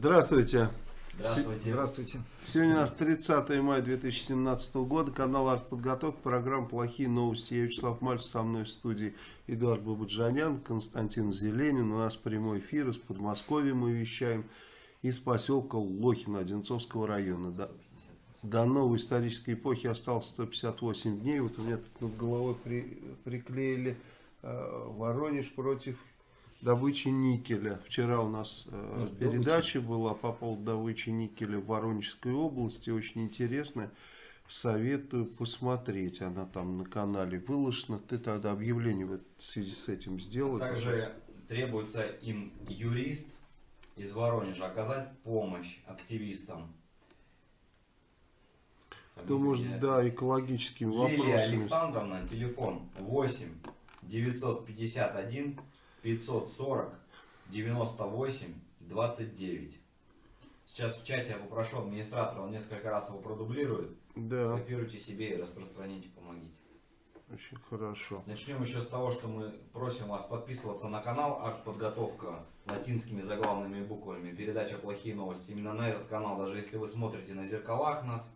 Здравствуйте. Здравствуйте. Здравствуйте. Сегодня у нас 30 мая 2017 года, канал «Артподготовка», программа «Плохие новости». Я Вячеслав Мальцев, со мной в студии Эдуард Бабаджанян, Константин Зеленин. У нас прямой эфир из Подмосковья мы вещаем, из поселка Лохина Одинцовского района. До, до новой исторической эпохи осталось 158 дней. Вот у меня тут над головой при, приклеили э, Воронеж против добычи никеля. Вчера у нас э, передача была по поводу добычи никеля в Воронежской области. Очень интересная. Советую посмотреть. Она там на канале выложена. Ты тогда объявление в связи с этим сделал. Также требуется им юрист из Воронежа оказать помощь активистам. Кто может, да, экологическими Лилия вопросами. Александровна, телефон 8 951 540 98 29. Сейчас в чате я попрошу администратора, он несколько раз его продублирует. Да, Скопируйте себе и распространите, помогите. очень хорошо. Начнем еще с того, что мы просим вас подписываться на канал Артподготовка латинскими заглавными буквами. Передача «Плохие новости». Именно на этот канал, даже если вы смотрите на зеркалах нас,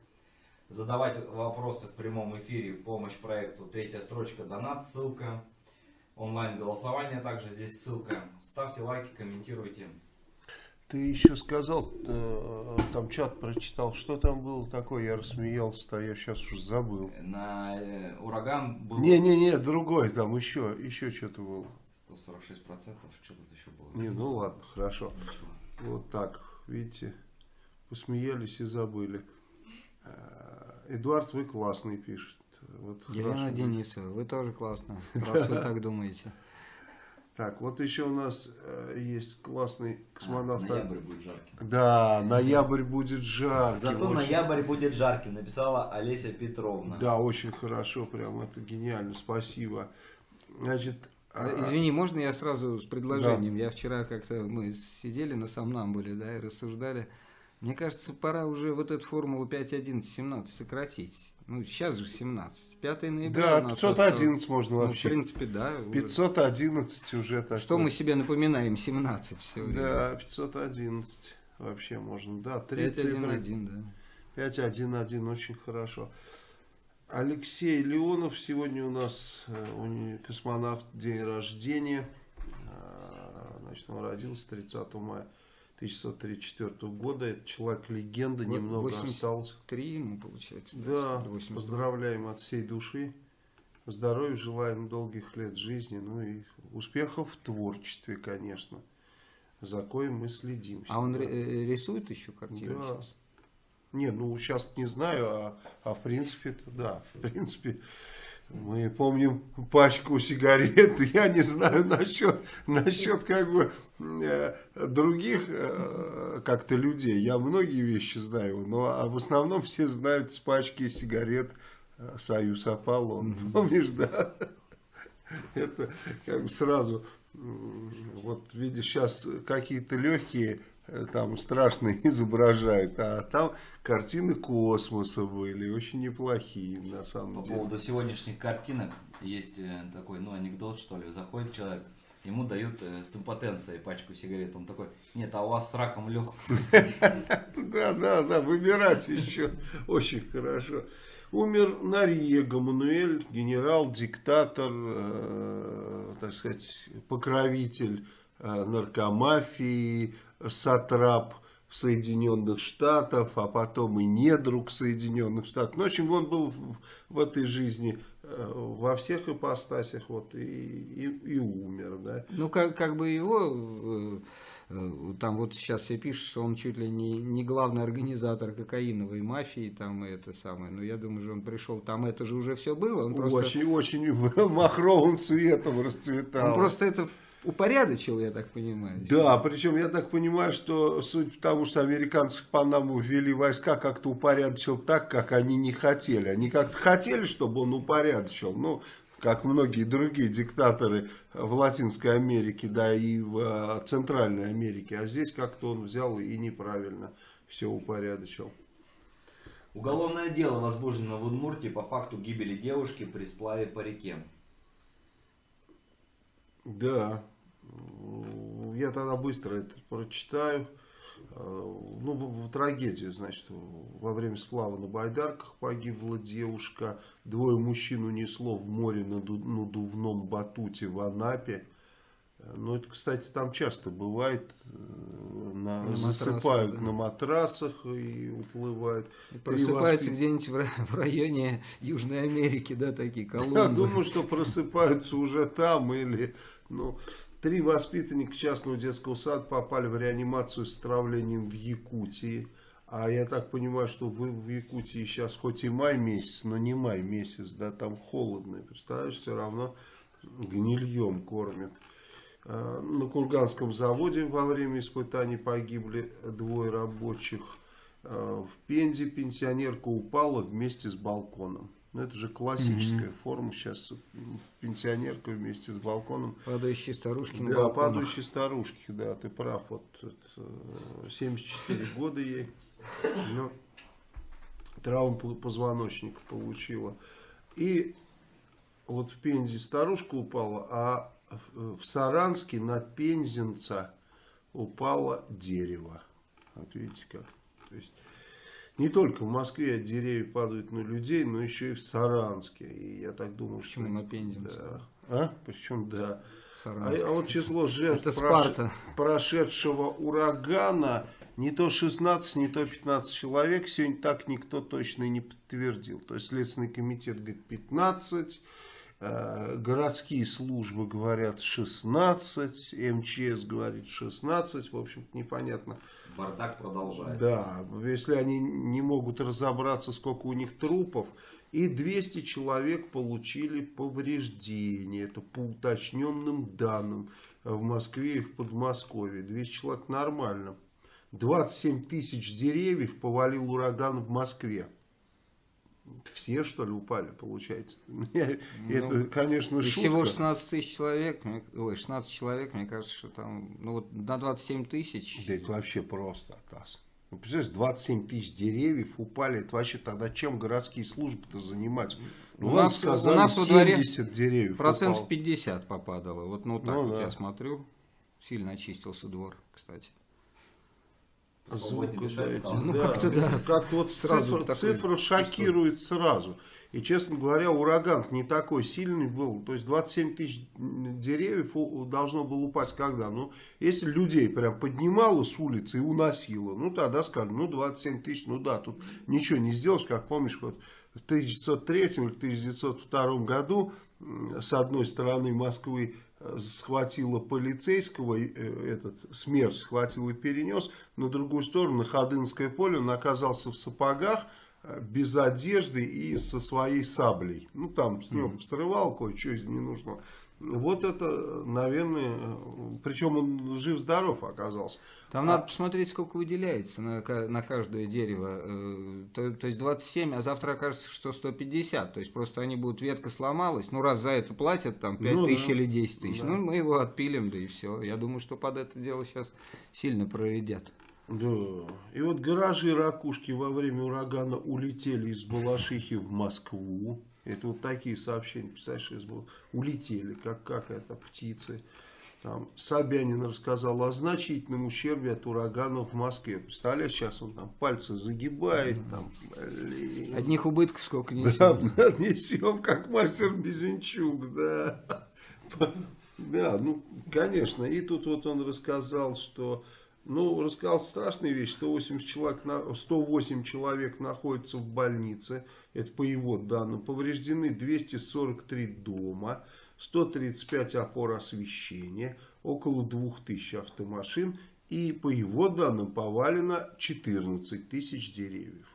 задавать вопросы в прямом эфире, помощь проекту, третья строчка, донат, ссылка, онлайн голосование, также здесь ссылка. Ставьте лайки, комментируйте. Ты еще сказал, э, там чат прочитал, что там было такое, я рассмеялся, я сейчас уже забыл. На э, ураган был Не-не-не, другой там еще, еще что-то было. 146 процентов, что тут еще было? Не, ну ладно, хорошо. Ничего. Вот так, видите, посмеялись и забыли. Э, Эдуард, вы классный, пишет. Вот Елена хорошо. Денисова, вы тоже классно, раз вы так думаете. Так, вот еще у нас э, есть классный космонавт. А, ноябрь будет жарким. Да, ноябрь будет жарким. Зато очень. ноябрь будет жарким, написала Олеся Петровна. Да, очень хорошо, прям это гениально, спасибо. Значит, а, Извини, можно я сразу с предложением? Я вчера как-то, мы сидели на Самнамбуле, да, и рассуждали. Мне кажется, пора уже вот эту формулу 5.11.17 сократить. Ну, сейчас же 17. 5 ноября да, у нас 511 можно осталось. Ну, в вообще. принципе, да. уже. 511 уже так. Что мы себе напоминаем? 17 все время. Да, 511 вообще можно. Да, три цифры. 5.1.1, да. 511, очень хорошо. Алексей Леонов сегодня у нас э, у него космонавт, день рождения. А, Значит, он родился 30 мая 1934 года. Это человек-легенда, немного 80 осталось. Три ему, получается. Да, 80. поздравляем от всей души. Здоровья желаем, долгих лет жизни, ну и успехов в творчестве, конечно. За коим мы следим. А он э, рисует еще картины Да. сейчас? Не, ну сейчас не знаю, а, а в принципе, да, в принципе, мы помним пачку сигарет, я не знаю насчет, насчет как бы э, других э, как-то людей, я многие вещи знаю, но а в основном все знают с пачки сигарет э, Союз Аполлон, помнишь, да? Это как бы сразу, вот видишь, сейчас какие-то легкие, там страшные изображают, а там картины космоса были, очень неплохие на самом По деле. поводу сегодняшних картинок есть э, такой, ну, анекдот, что ли. Заходит человек, ему дают э, с импотенцией пачку сигарет. Он такой, нет, а у вас с раком легкий. Да, да, да, выбирать еще очень хорошо. Умер Нариего Мануэль, генерал, диктатор, э, так сказать, покровитель наркомафии, сатрап Соединенных Штатов, а потом и недруг Соединенных Штатов. Ну, в общем, он был в, в этой жизни э, во всех ипостасях вот, и, и, и умер, да. Ну, как, как бы его, э, э, там вот сейчас все пишут, что он чуть ли не, не главный организатор кокаиновой мафии, там и это самое. Но я думаю, что он пришел, там это же уже все было. Он просто, Очень, очень махровым цветом расцветал. он просто это упорядочил, я так понимаю. Да, причем я так понимаю, что суть в том, что американцы в Панаму ввели войска, как-то упорядочил так, как они не хотели. Они как-то хотели, чтобы он упорядочил, ну, как многие другие диктаторы в Латинской Америке, да, и в э, Центральной Америке. А здесь как-то он взял и неправильно все упорядочил. Уголовное дело возбуждено в Удмуртии по факту гибели девушки при сплаве по реке. Да, я тогда быстро это прочитаю. Э, ну, трагедии, значит, во время сплава на байдарках погибла девушка, двое мужчин унесло в море на надувном батуте в Анапе. Ну, это, кстати, там часто бывает, э, на, на засыпают матрасах, да. на матрасах и уплывают. И просыпаются воспит... где-нибудь в, в районе Южной Америки, да, такие колонны. Я думаю, что просыпаются уже там или, ну, три воспитанника частного детского сада попали в реанимацию с отравлением в Якутии. А я так понимаю, что вы в Якутии сейчас хоть и май месяц, но не май месяц, да, там холодно. Представляешь, все равно гнильем кормят. Э, на Курганском заводе во время испытаний погибли двое рабочих. Э, в Пензе пенсионерка упала вместе с балконом. Ну, это же классическая угу. форма. Сейчас пенсионерка вместе с балконом. Падающие старушки на Да, балконах. падающие старушки, да, ты прав. Вот 74 э, года ей. Но травму позвоночника получила. И вот в Пензе старушка упала, а в Саранске на Пензенца упало дерево. Вот видите как. То есть не только в Москве деревья падают на людей, но еще и в Саранске. И я так думаю, Почему что... на Пензенца? Да. А? Причем, да. А, а вот число жертв прош... прошедшего урагана не то 16, не то 15 человек. Сегодня так никто точно не подтвердил. То есть Следственный комитет говорит 15, Э, городские службы говорят 16, МЧС говорит 16, в общем-то непонятно. Бардак продолжается. Да, если они не могут разобраться, сколько у них трупов, и 200 человек получили повреждения, это по уточненным данным в Москве и в Подмосковье. 200 человек нормально. 27 тысяч деревьев повалил ураган в Москве. Все, что ли, упали, получается? Ну, это, конечно, шутка. Всего 16 тысяч человек, ой, 16 человек, мне кажется, что там, ну вот на 27 тысяч. Да это вообще просто, Атас. Ну, представляешь, 27 тысяч деревьев упали, это вообще тогда чем городские службы-то занимать? Ну, у, нас, сказали, у нас во дворе деревьев процентов упало. 50 попадало. Вот ну, так ну, вот да. я смотрю, сильно очистился двор, кстати дышать Ну, да, как-то да. Как-то вот сразу цифра, цифра шокирует сразу. И, честно говоря, ураган не такой сильный был. То есть 27 тысяч деревьев должно было упасть когда? Ну, если людей прям поднимало с улицы и уносило, ну, тогда сказали, ну, 27 тысяч, ну да, тут ничего не сделаешь, как помнишь, вот в 1903 или 1902 году с одной стороны Москвы схватила полицейского, э, этот смерть схватил и перенес, на другую сторону, Ходынское поле, он оказался в сапогах, э, без одежды и со своей саблей. Ну, там с него срывал кое-что из ненужного. Вот это, наверное, причем он жив-здоров оказался. Там а... надо посмотреть, сколько выделяется на, на каждое дерево. Э, то, то есть 27, а завтра окажется, что 150. То есть просто они будут, ветка сломалась. Ну, раз за это платят, там 5 ну, тысяч да. или 10 тысяч. Да. Ну, мы его отпилим, да и все. Я думаю, что под это дело сейчас сильно проредят. Да. И вот гаражи ракушки во время урагана улетели из Балашихи в Москву. Это вот такие сообщения, представляешь, из улетели, как, как это, птицы. Там Собянин рассказал о значительном ущербе от урагана в Москве. Представляешь, сейчас он там пальцы загибает. Там, блин. Одних убытков сколько несем. Да, несем, как мастер Безенчук, да. Да, ну, конечно. И тут вот он рассказал, что ну, рассказал страшные вещи. 180 человек, 108 человек находятся в больнице. Это по его данным. Повреждены 243 дома, 135 опор освещения, около 2000 автомашин. И по его данным повалено 14 тысяч деревьев.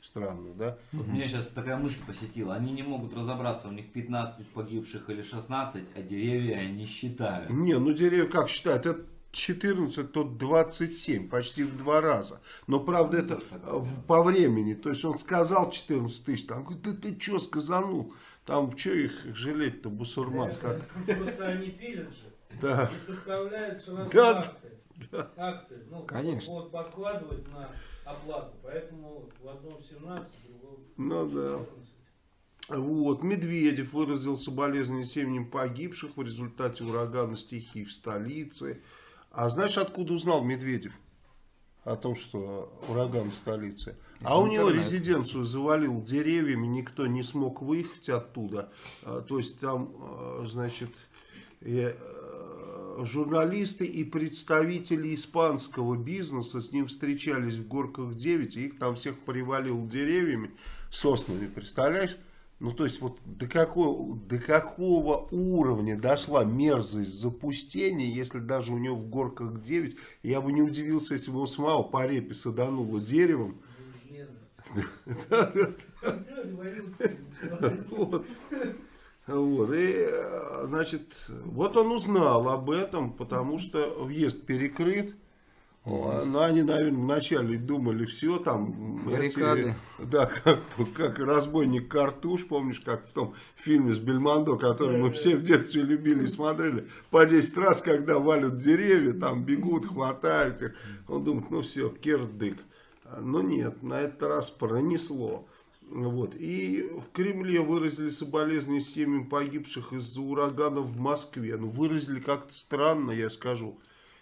Странно, да? Вот угу. Меня сейчас такая мысль посетила. Они не могут разобраться, у них 15 погибших или 16, а деревья они считают. Не, ну деревья как считают? Это 14, то 27, почти в два раза. Но, правда, это по времени. То есть, он сказал 14 тысяч, там, говорит, да ты что сказанул? Там, что их жалеть-то, бусурман? Как? Просто они пилят же. Да. И составляют сразу да. акты. Да. Акты. Ну, Конечно. Вот подкладывать на оплату. Поэтому в одном 17, в другом Ну 14. да. Вот, Медведев выразил соболезнования семьям погибших в результате урагана стихий в столице. А знаешь, откуда узнал Медведев? о том, что ураган в столице. А у него интернет. резиденцию завалил деревьями, никто не смог выехать оттуда. А, То есть там, а, значит, э, журналисты и представители испанского бизнеса с ним встречались в Горках 9, и их там всех привалил деревьями, соснами, представляешь? Ну, то есть, вот до какого, до какого уровня дошла мерзость запустения, если даже у него в горках 9, я бы не удивился, если бы его самого по репе садануло деревом. Вот, и, э, значит, вот он узнал об этом, потому что въезд перекрыт. Ну, они, наверное, вначале думали, все там... Баррикады. эти, да, как, как разбойник Картуш, помнишь, как в том фильме с Бельмондо, который мы все в детстве любили и смотрели, по 10 раз, когда валят деревья, там бегут, хватают их. Он думает, ну все, кирдык. Но нет, на этот раз пронесло. Вот. И в Кремле выразили соболезнования семьям погибших из-за урагана в Москве. Ну, выразили как-то странно, я скажу.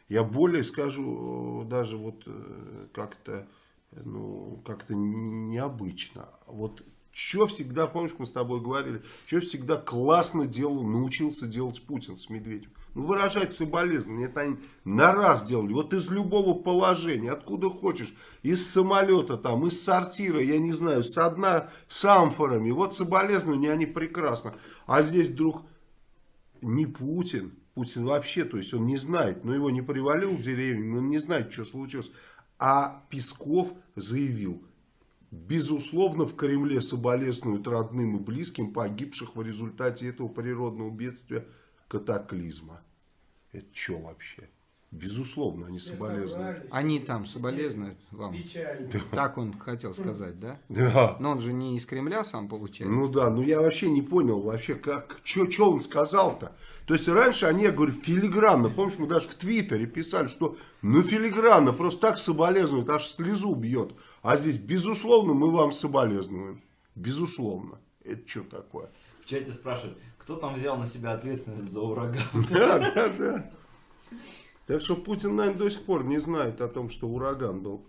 Я более скажу, э, даже вот э, как-то, ну, как-то необычно. Вот что всегда, помнишь, мы с тобой говорили, что всегда классно делал, научился делать Путин с Медведем. Ну, выражать соболезнования, это они на раз делали. Вот из любого положения, откуда хочешь, из самолета, там, из сортира, я не знаю, с дна, с амфорами. Вот соболезнования, они прекрасно. А здесь вдруг не Путин, Путин вообще, то есть он не знает, но его не привалил деревьями, он не знает, что случилось. А Песков заявил, безусловно, в Кремле соболезнуют родным и близким погибших в результате этого природного бедствия катаклизма. Это что вообще? Безусловно, они Все соболезнуют. собрались. Они там соболезнуют вам. Печально. Так он хотел сказать, да? Да. Но он же не из Кремля сам получается. Ну да, ну я вообще не понял вообще, как, что он сказал-то. То есть раньше они, я говорю, филигранно, помнишь, мы даже в Твиттере писали, что ну филигранно, просто так соболезнуют, аж слезу бьет. А здесь, безусловно, мы вам соболезнуем. Безусловно. Это что такое? В чате спрашивают, кто там взял на себя ответственность за ураган? Да, да, да. Так что Путин, наверное, до сих пор не знает о том, что ураган был.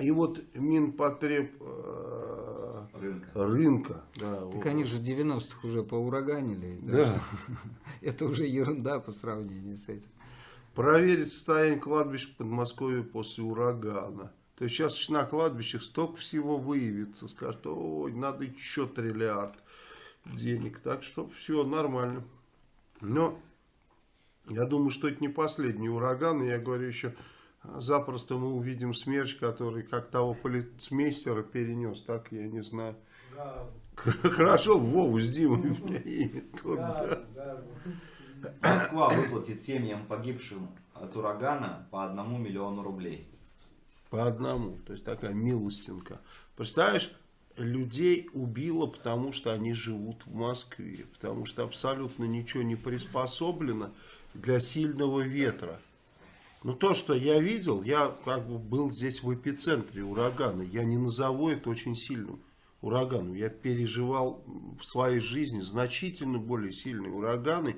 И вот Минпотреб э, Рынка. рынка. Да, Так вот. они же в 90-х уже поураганили. Да. Это уже ерунда по сравнению с этим. Проверить состояние кладбищ в Подмосковье после урагана. То есть сейчас на кладбищах столько всего выявится. Скажут, ой, надо еще триллиард денег. Так что все нормально. Но я думаю, что это не последний ураган. И я говорю еще, запросто мы увидим смерч, который как того полицмейстера перенес. Так, я не знаю. Хорошо, Вову с Димой. имя тот, да. гаву, гаву. Москва выплатит семьям погибшим от урагана по одному миллиону рублей. По одному. То есть такая милостинка. Представляешь, людей убило, потому что они живут в Москве. Потому что абсолютно ничего не приспособлено для сильного ветра. Ну то, что я видел, я как бы был здесь в эпицентре урагана. Я не назову это очень сильным ураганом. Я переживал в своей жизни значительно более сильные ураганы.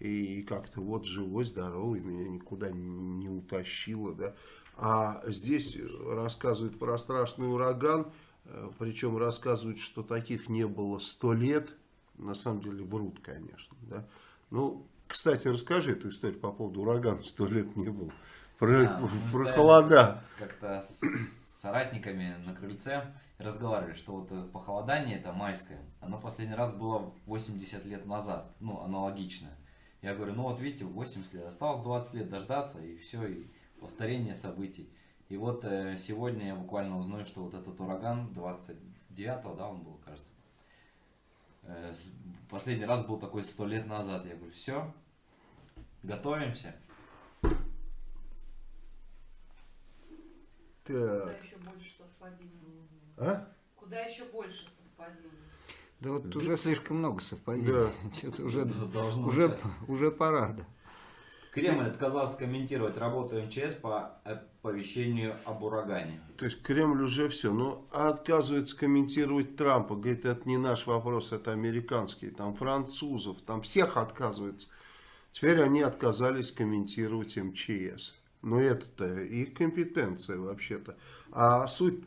И как-то вот живой, здоровый, меня никуда не, не утащило, да. А здесь рассказывают про страшный ураган, э, причем рассказывают, что таких не было сто лет. На самом деле врут, конечно, да. Ну, кстати, расскажи эту историю по поводу урагана, сто лет не было. Про, мы про холода. Как-то с соратниками на крыльце разговаривали, что вот э, похолодание это майское, оно последний раз было 80 лет назад, ну, аналогичное. Я говорю, ну вот видите, 80 лет, осталось 20 лет дождаться, и все, и повторение событий. И вот э, сегодня я буквально узнаю, что вот этот ураган 29-го, да, он был, кажется. Э, последний раз был такой 100 лет назад. Я говорю, все, готовимся. Куда Так, еще больше совпадений? а? Куда еще больше совпадений? Да вот уже слишком много совпадений. Да. Что-то уже, Да, уже, уже пора. да. Кремль отказался комментировать работу МЧС по оповещению об урагане. То есть Кремль уже все. Ну, а отказывается комментировать Трампа. Говорит, это не наш вопрос, это американский. Там французов, там всех отказывается. Теперь они отказались комментировать МЧС. Но это-то их компетенция вообще-то. А суть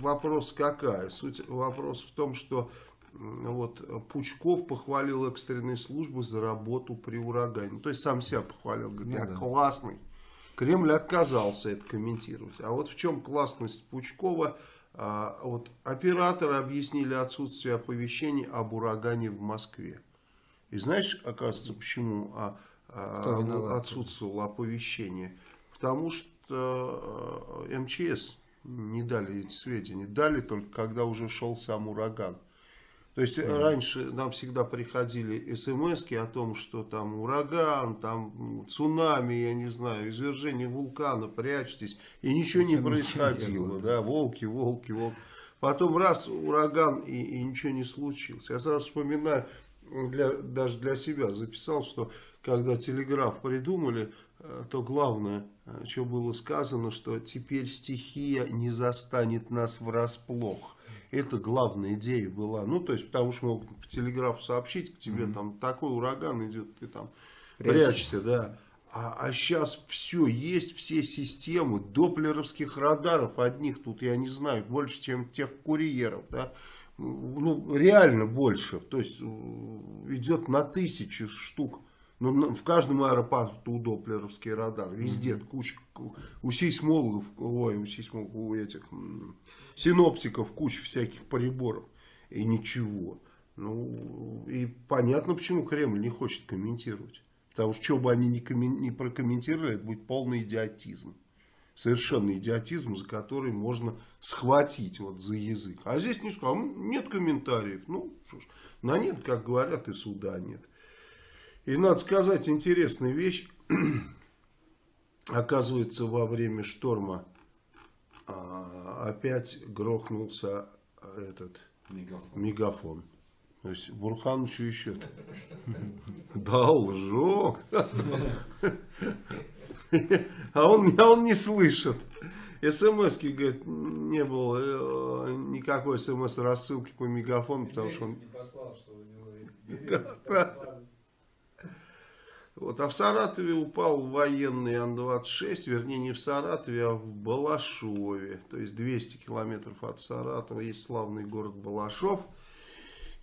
вопрос какая? Суть вопрос в том, что вот Пучков похвалил экстренные службы за работу при урагане. То есть сам себя похвалил, говорит, Ну я да. классный. Кремль отказался это комментировать. А вот в чем классность Пучкова? А, вот операторы объяснили отсутствие оповещений об урагане в Москве. И знаешь, оказывается, почему а, а, отсутствовало оповещение? Потому что э, МЧС не дали эти сведения. Дали только, когда уже шел сам ураган. То есть раньше нам всегда приходили смс о том, что там ураган, там цунами, я не знаю, извержение вулкана, прячьтесь. И ничего не происходило. Да, волки, волки, волки. Потом раз ураган и, и ничего не случилось. Я сразу вспоминаю, для, даже для себя записал, что когда телеграф придумали, э, то главное, э, что было сказано, что теперь стихия не застанет нас врасплох. Это главная идея была. Ну, то есть, потому что могут по телеграфу сообщить, к тебе там такой ураган идет, ты там Прячься. прячешься, да. А, сейчас все есть, все системы доплеровских радаров одних тут, я не знаю, больше, чем тех курьеров, да. Ну, реально больше. То есть, э, идет на тысячи штук. Ну, в каждом аэропорту доплеровский радар. Везде куча. У сейсмологов, ой, у сейсмологов, у этих синоптиков куча всяких приборов. И ничего. Ну, и понятно, почему Кремль не хочет комментировать. Потому что, что бы они ни, коммен- ни прокомментировали, это будет полный идиотизм. Совершенно идиотизм, за который можно схватить вот за язык. А здесь не сказал, «М, нет комментариев. Ну, что ж, на нет, как говорят, и суда нет. И надо сказать интересную вещь. Оказывается, во время шторма а, опять грохнулся а, этот Мегафон. мегафон. То есть Бурхановичу еще должок. А он, а он не слышит. смс говорит, не было э, никакой смс рассылки по мегафону, потому что он Не послал, что у него Да, да. Вот, а в Саратове упал военный Ан-26, вернее не в Саратове, а в Балашове. То есть 200 километров от Саратова есть славный город Балашов.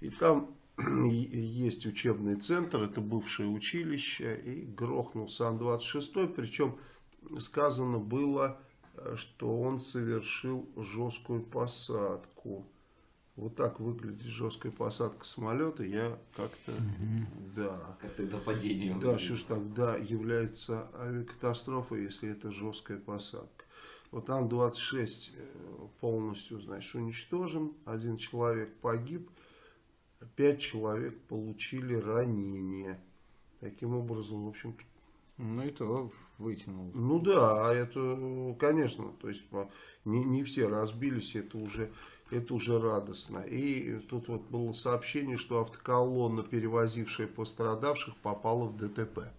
И там есть учебный центр, это бывшее училище. И грохнулся Ан-26, причем сказано было, э, что он совершил жесткую посадку. Вот так выглядит жесткая посадка самолета. Я как-то, да. Как тогда падение. Да, что ж тогда является авиакатастрофой, если это жесткая посадка. Вот Ан-26 э, полностью, значит, уничтожен. Один человек погиб, пять человек получили ранения. Таким образом, в общем Ну и то вытянул. ну да, а это, конечно, то есть не, не все разбились, это уже, это уже радостно. И тут вот было сообщение, что автоколонна, перевозившая пострадавших, попала в ДТП.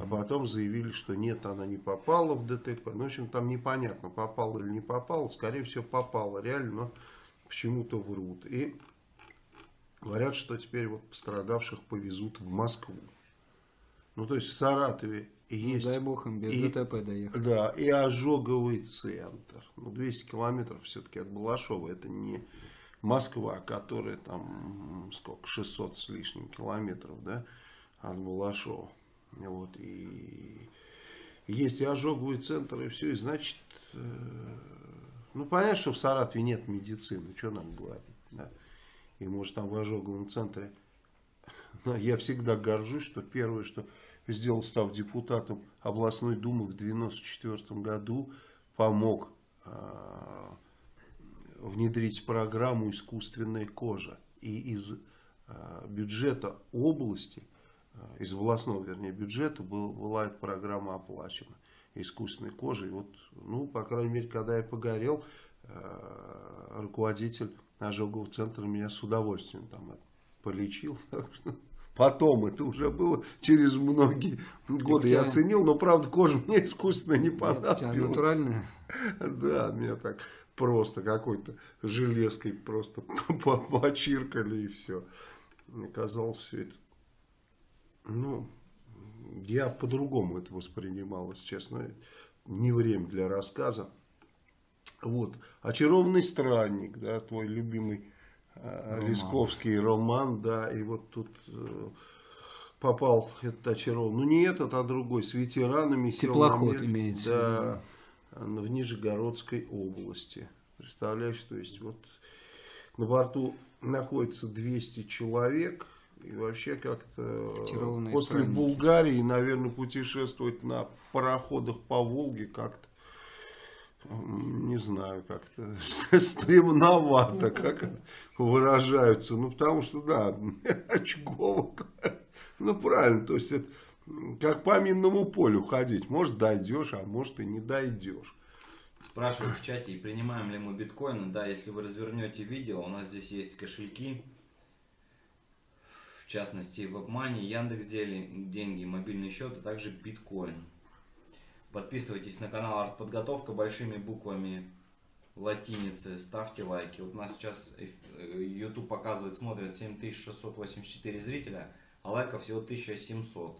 А потом заявили, что нет, она не попала в ДТП. Ну, в общем, там непонятно, попала или не попала. Скорее всего, попала реально, но почему-то врут. И говорят, что теперь вот пострадавших повезут в Москву. Ну, то есть в Саратове Ну, есть... дай бог им без и- ДТП доехать. Да, и ожоговый центр. Ну, 200 километров все-таки от Балашова. Это не Москва, которая там, сколько, 600 с лишним километров, да, от Балашова. Вот, и есть и ожоговый центр, и все, и значит, э, ну, понятно, что в Саратове нет медицины, что нам говорить, да. И может там в ожоговом центре но я всегда горжусь, что первое, что сделал, став депутатом областной думы в 1994 году, помог э, внедрить программу «Искусственная кожа». И из э, бюджета области, э, из областного, вернее, бюджета был, была эта программа оплачена искусственной кожей. Вот, ну, по крайней мере, когда я погорел, э, руководитель ожогового центра меня с удовольствием там полечил. Потом это уже было через многие годы. Я оценил, но правда кожа мне искусственно не понадобилась. натуральная. Да, меня так просто какой-то железкой просто по- почиркали и все. Мне казалось все это. Ну, я по-другому это воспринимал, если честно. Не время для рассказа. Вот. «Очарованный странник», да, твой любимый Роман. Лесковский роман, да, и вот тут э, попал этот очарован. Ну, не этот, а другой, с ветеранами. сел на Теплоход мель, имеется Да, в Нижегородской области. Представляешь, то есть вот на борту находится 200 человек, и вообще как-то после странники. Булгарии, наверное, путешествовать на пароходах по Волге как-то не знаю, как-то стремновато, как выражаются. Ну, потому что, да, очковок. Ну, правильно, то есть, это как по минному полю ходить. Может, дойдешь, а может, и не дойдешь. Спрашивают в чате, принимаем ли мы биткоины. Да, если вы развернете видео, у нас здесь есть кошельки. В частности, WebMoney, Яндекс деньги, мобильный счет, а также биткоин. Подписывайтесь на канал Артподготовка большими буквами латиницы, ставьте лайки. Вот нас сейчас э, YouTube показывает, смотрят 7684 зрителя, а лайков всего 1700.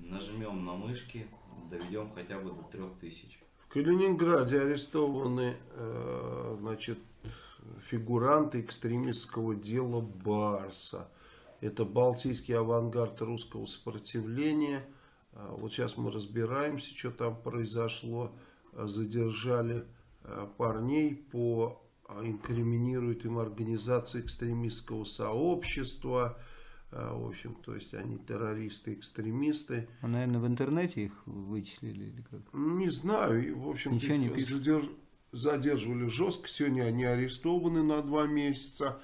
Нажмем на мышки, доведем хотя бы до 3000. В Калининграде арестованы э, значит, фигуранты экстремистского дела Барса. Это балтийский авангард русского сопротивления. А Вот сейчас мы разбираемся, что там произошло. А, Задержали а, парней по инкриминируют им организации экстремистского сообщества. В общем, то есть они террористы, экстремисты. А, наверное, в интернете их вычислили или как? Не знаю, в общем Ничего не пишут. задерживали жестко. Сегодня они арестованы на два месяца.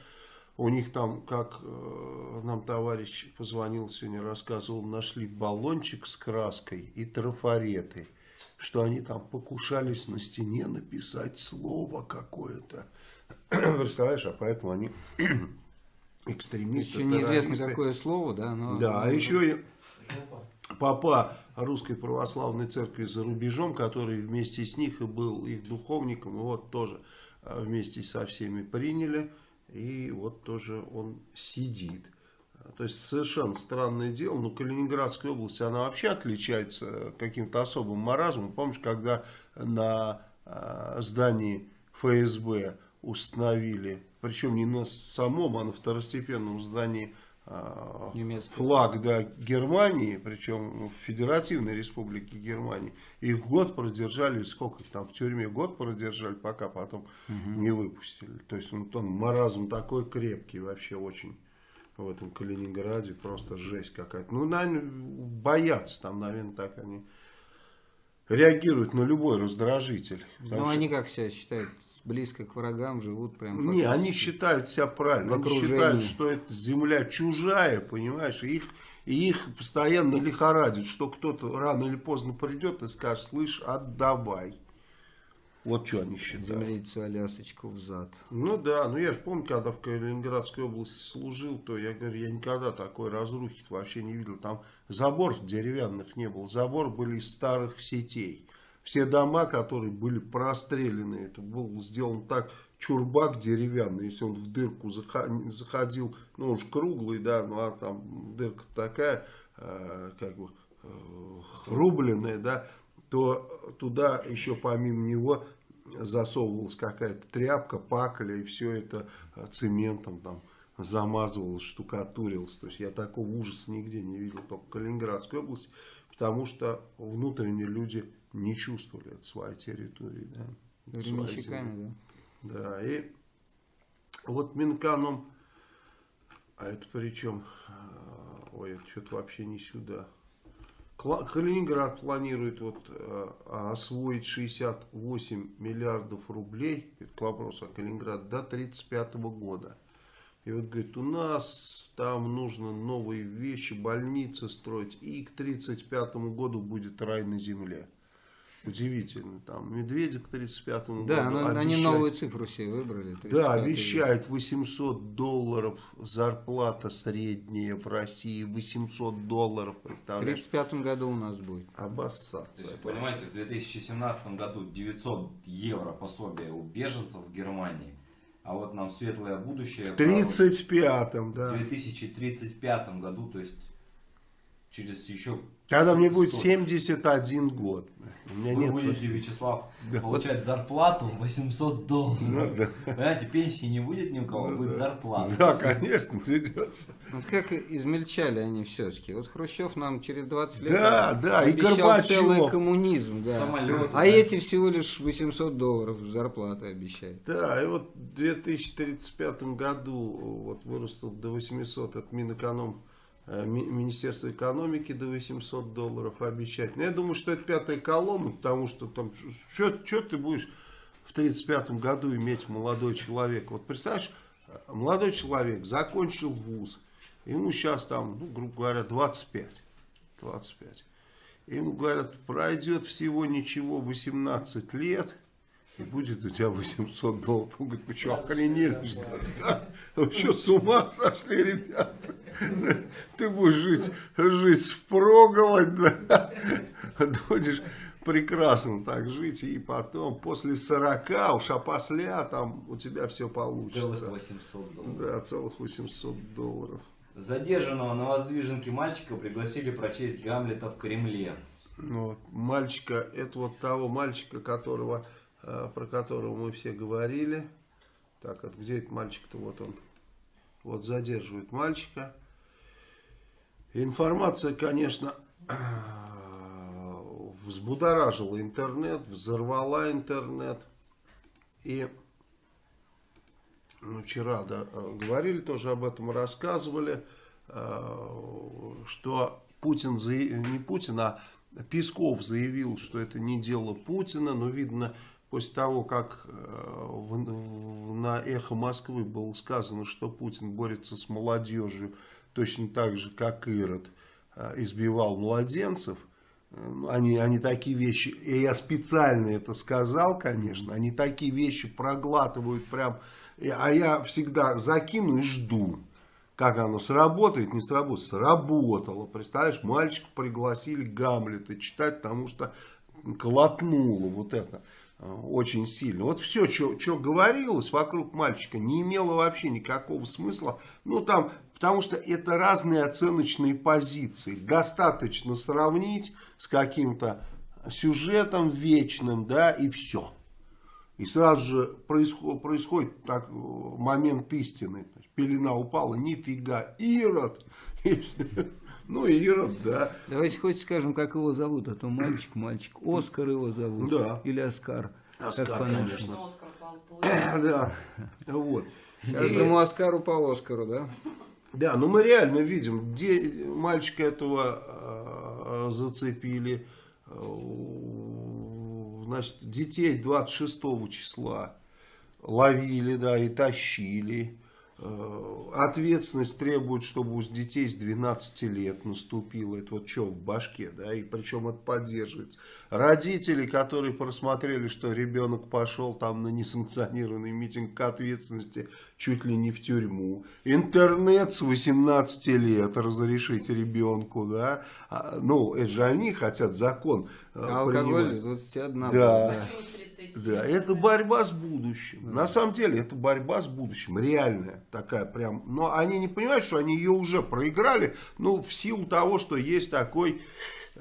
У них там, как э, нам товарищ позвонил сегодня, рассказывал, нашли баллончик с краской и трафареты. Что они там покушались на стене написать слово какое-то. Представляешь, а поэтому они экстремисты, Еще неизвестно, какое слово, да? Но, Да, а еще и папа Русской Православной Церкви за рубежом, который вместе с них и был их духовником, вот тоже а, вместе со всеми приняли, и вот тоже он сидит. То есть совершенно странное дело, но Калининградская область, она вообще отличается каким-то особым маразмом. Помнишь, когда на а, здании ФСБ установили, причем не на самом, а на второстепенном здании а, Немецкий. флаг да, Германии, причем в Федеративной Республике Германии. Их год продержали, сколько их там в тюрьме, год продержали, пока потом не выпустили. То есть он, он маразм такой крепкий вообще очень в этом Калининграде, просто жесть какая-то. Ну, наверное, боятся там, наверное, так они реагируют на любой раздражитель. Ну, что- они как себя считают? Близко к врагам живут прям не, они считают себя правильно. Они считают, что эта земля чужая, понимаешь, и их, и их постоянно лихорадит, что кто-то рано или поздно придет и скажет, слышь, отдавай. Вот что они считают. Землицу Алясочку в зад. Ну да, ну я же помню, когда в Калининградской области служил, то я говорю, я никогда такой разрухи вообще не видел. Там заборов деревянных не было, забор были из старых сетей. Все дома, которые были прострелены, это был сделан так, чурбак деревянный, если он в дырку заходил, ну же круглый, да, ну а там дырка такая, э, как бы, э, рубленная, да, то туда еще помимо него засовывалась какая-то тряпка, пакля, и все это э, цементом там замазывалось, штукатурилось. То есть я такого ужаса нигде не видел, только в Калининградской области, потому что внутренние люди не чувствовали это своей территории. Да. Временщиками, да. Да, и вот Минканом, а это причем, ой, это что-то вообще не сюда. Калининград планирует вот, э, освоить 68 миллиардов рублей, это к вопросу о Калининграде, до 1935 года. И вот говорит, у нас там нужно новые вещи, больницы строить, и к 1935 году будет рай на земле. Удивительно, там Медведев к 1935 году Да, но они обещает- новую цифру себе выбрали. да, 35-й. обещает 800 долларов зарплата средняя в России, 800 долларов, В представляешь? 35 году у нас будет. То Обоссаться. есть, понимаете, в 2017 году 900 евро пособие у беженцев в Германии, а вот нам светлое будущее В 35-м, в да. 2035 году, то есть через еще Когда мне будет Сто. 71 год. У меня Вы нет... будете, Вячеслав, Да. получать зарплату 800 долларов. Ну, да. Понимаете, пенсии не будет ни у кого, Ну, будет да. зарплата. Да, конечно, придется. Вот как измельчали они все-таки. Вот Хрущев нам через 20 лет Да, да, и Горбачев. целый коммунизм. Да. Самолеты, А да. эти всего лишь 800 долларов зарплаты обещают. Да, и вот в 2035 году вот вырастут до 800 от Минэконом, э, Ми- Министерство экономики до 800 долларов обещать. Но я думаю, что это пятая колонна, потому что там, что ты будешь в 35 году иметь молодой человек? Вот представляешь, э, молодой человек закончил вуз, ему сейчас там, ну, грубо говоря, 25. 25. Ему говорят, пройдет всего ничего 18 лет, и будет у тебя 800 долларов. Он говорит, вы что, охренели, что ли? Да? Вы что, с ума сошли, ребята? Ты будешь жить, жить впроголодь, да? Будешь прекрасно так жить, и потом, после 40, уж опосля, там у тебя все Целых получится. 800 долларов. Да, целых 800 долларов. Задержанного на воздвиженке мальчика пригласили прочесть Гамлета в Кремле. Ну, вот, мальчика, это вот того мальчика, которого, про которого мы все говорили. Так, вот где этот мальчик-то? Вот он. Вот задерживает мальчика. Информация, конечно, взбудоражила интернет, взорвала интернет. И ну, вчера да, э, говорили тоже об этом, рассказывали, э, что Путин, не Путин, а Песков заявил, что это не дело Путина, но видно, после того, как э, в- на «Эхо Москвы» было сказано, что Путин борется с молодежью точно так же, как Ирод э, избивал младенцев, э, они, они такие вещи, и я специально это сказал, конечно, они такие вещи проглатывают прям, а я всегда закину и жду. Как оно сработает, не сработает. Сработало. Представляешь, мальчика пригласили Гамлета читать, потому что колотнуло вот это очень сильно. Вот все, что говорилось вокруг мальчика, не имело вообще никакого смысла. Ну, там, потому что это разные оценочные позиции. Достаточно сравнить с каким-то сюжетом вечным, да, и все. И сразу же происходит, происходит так, момент истины. Пелена упала, нифига, Ирод. Ну, Ирод, да. Давайте хоть скажем, как его зовут, а то мальчик, мальчик. Оскар его зовут. Да. Или Оскар. Оскар, как конечно. Что Оскар. Да, вот. Каждому Оскару по Оскару, да? Да, ну мы реально видим, где мальчика этого э, зацепили, значит, детей 26 числа ловили, да, и тащили. Э, Ответственность требует, чтобы у детей с 12 лет наступило. Это вот что в башке, да, и причем это поддерживается. Родители, которые просмотрели, что ребенок пошел там на несанкционированный митинг к ответственности чуть ли не в тюрьму. Интернет с 18 лет разрешить ребенку, да. А, ну, это же они хотят закон А алкоголь с 21 Да. да. Почему с 30? Да, это борьба с будущим. На самом деле, это борьба с будущим. Реальная такая прям. Но они не понимают, что они ее уже проиграли. Ну, в силу того, что есть такой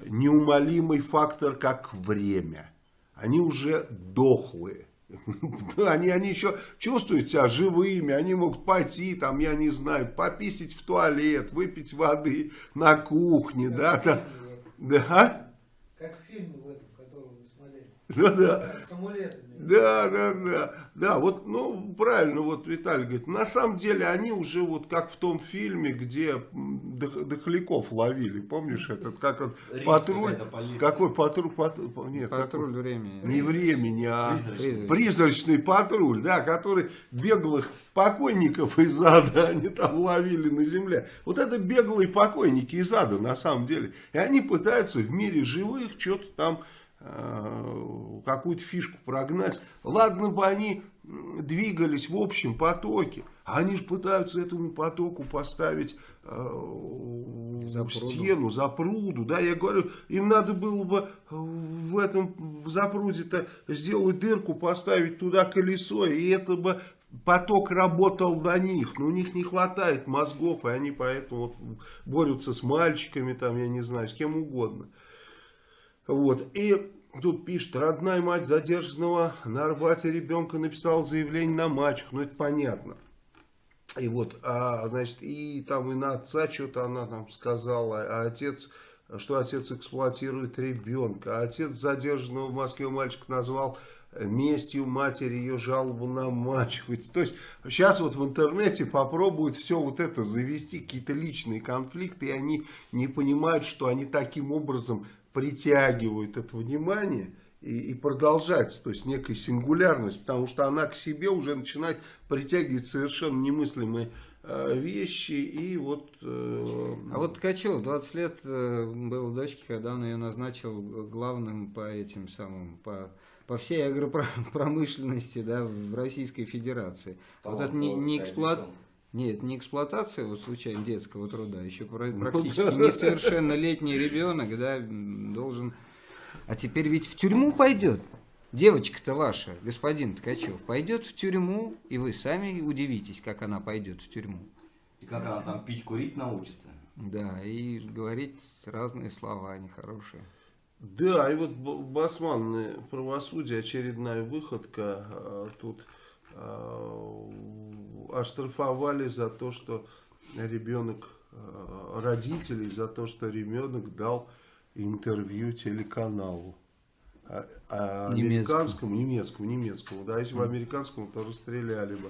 неумолимый фактор, как время. Они уже дохлые. Да, Они, они еще чувствуют себя живыми, они могут пойти, там, я не знаю, пописить в туалет, выпить воды на кухне, да, там, да, а? Как в фильме в этом, который вы смотрели. да, да. Амулетами. Да, да, да, да, вот, ну, правильно, вот Виталий говорит, на самом деле они уже вот как в том фильме, где дохляков ловили, помнишь этот, как он, Рим патруль, какой патруль, патруль, нет, Патруль времени. не времени, а Призрачный. призрачный патруль, да, который беглых покойников из ада они там ловили на земле. Вот это беглые покойники из ада на самом деле. И они пытаются в мире живых что-то там, какую-то фишку прогнать. Ладно бы они двигались в общем потоке, они же пытаются этому потоку поставить э, Запруду. стену, запруду, да, я говорю, им надо было бы в этом запруде-то сделать дырку, поставить туда колесо, и это бы поток работал на них, но у них не хватает мозгов, и они поэтому борются с мальчиками, там, я не знаю, с кем угодно. Вот, и тут пишет, родная мать задержанного на Арбате ребенка написала заявление на мачеху, ну это понятно. И вот, а, значит, и там и на отца что-то она там сказала, а отец, что отец эксплуатирует ребенка. А отец задержанного в Москве мальчика назвал местью матери ее жалобу на мачеху. То есть сейчас вот в интернете попробуют все вот это завести, какие-то личные конфликты, и они не понимают, что они таким образом притягивают это внимание и, и продолжать, то есть некая сингулярность, потому что она к себе уже начинает притягивать совершенно немыслимые э, вещи и вот... Э, А вот Ткачев, 20 лет э, был дочке, когда он ее назначил главным по этим самым, по, по всей агропромышленности да, в Российской Федерации. Вот это не, не эксплуат... Нет, не эксплуатация вот случайно детского труда, еще практически несовершеннолетний ребенок, да, должен... А теперь ведь в тюрьму пойдет. Девочка-то ваша, господин Ткачев, пойдет в тюрьму, и вы сами удивитесь, как она пойдет в тюрьму. И как она там пить, курить научится. Да, и говорить разные слова нехорошие. Да, и вот Басман, правосудие, очередная выходка. А, тут а, оштрафовали за то, что ребенок, а, родителей, за то, что ребенок дал интервью телеканалу. А, а американскому, немецкому, немецкому, да, если бы американскому, то расстреляли бы.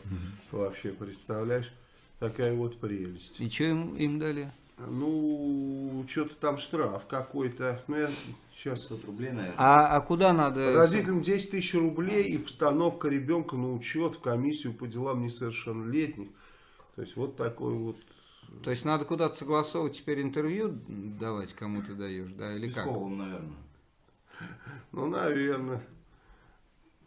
Вообще, представляешь, такая вот прелесть. И что им, им дали? Ну, что-то там штраф какой-то. Ну, я сейчас... 500 рублей, наверное. А, а куда надо... Родителям 10 тысяч рублей и постановка ребенка на учет в комиссию по делам несовершеннолетних. То есть, вот такой вот... То есть, надо куда-то согласовывать теперь интервью давать, кому ты даешь, да, или как? Песковым, наверное. Ну, наверное.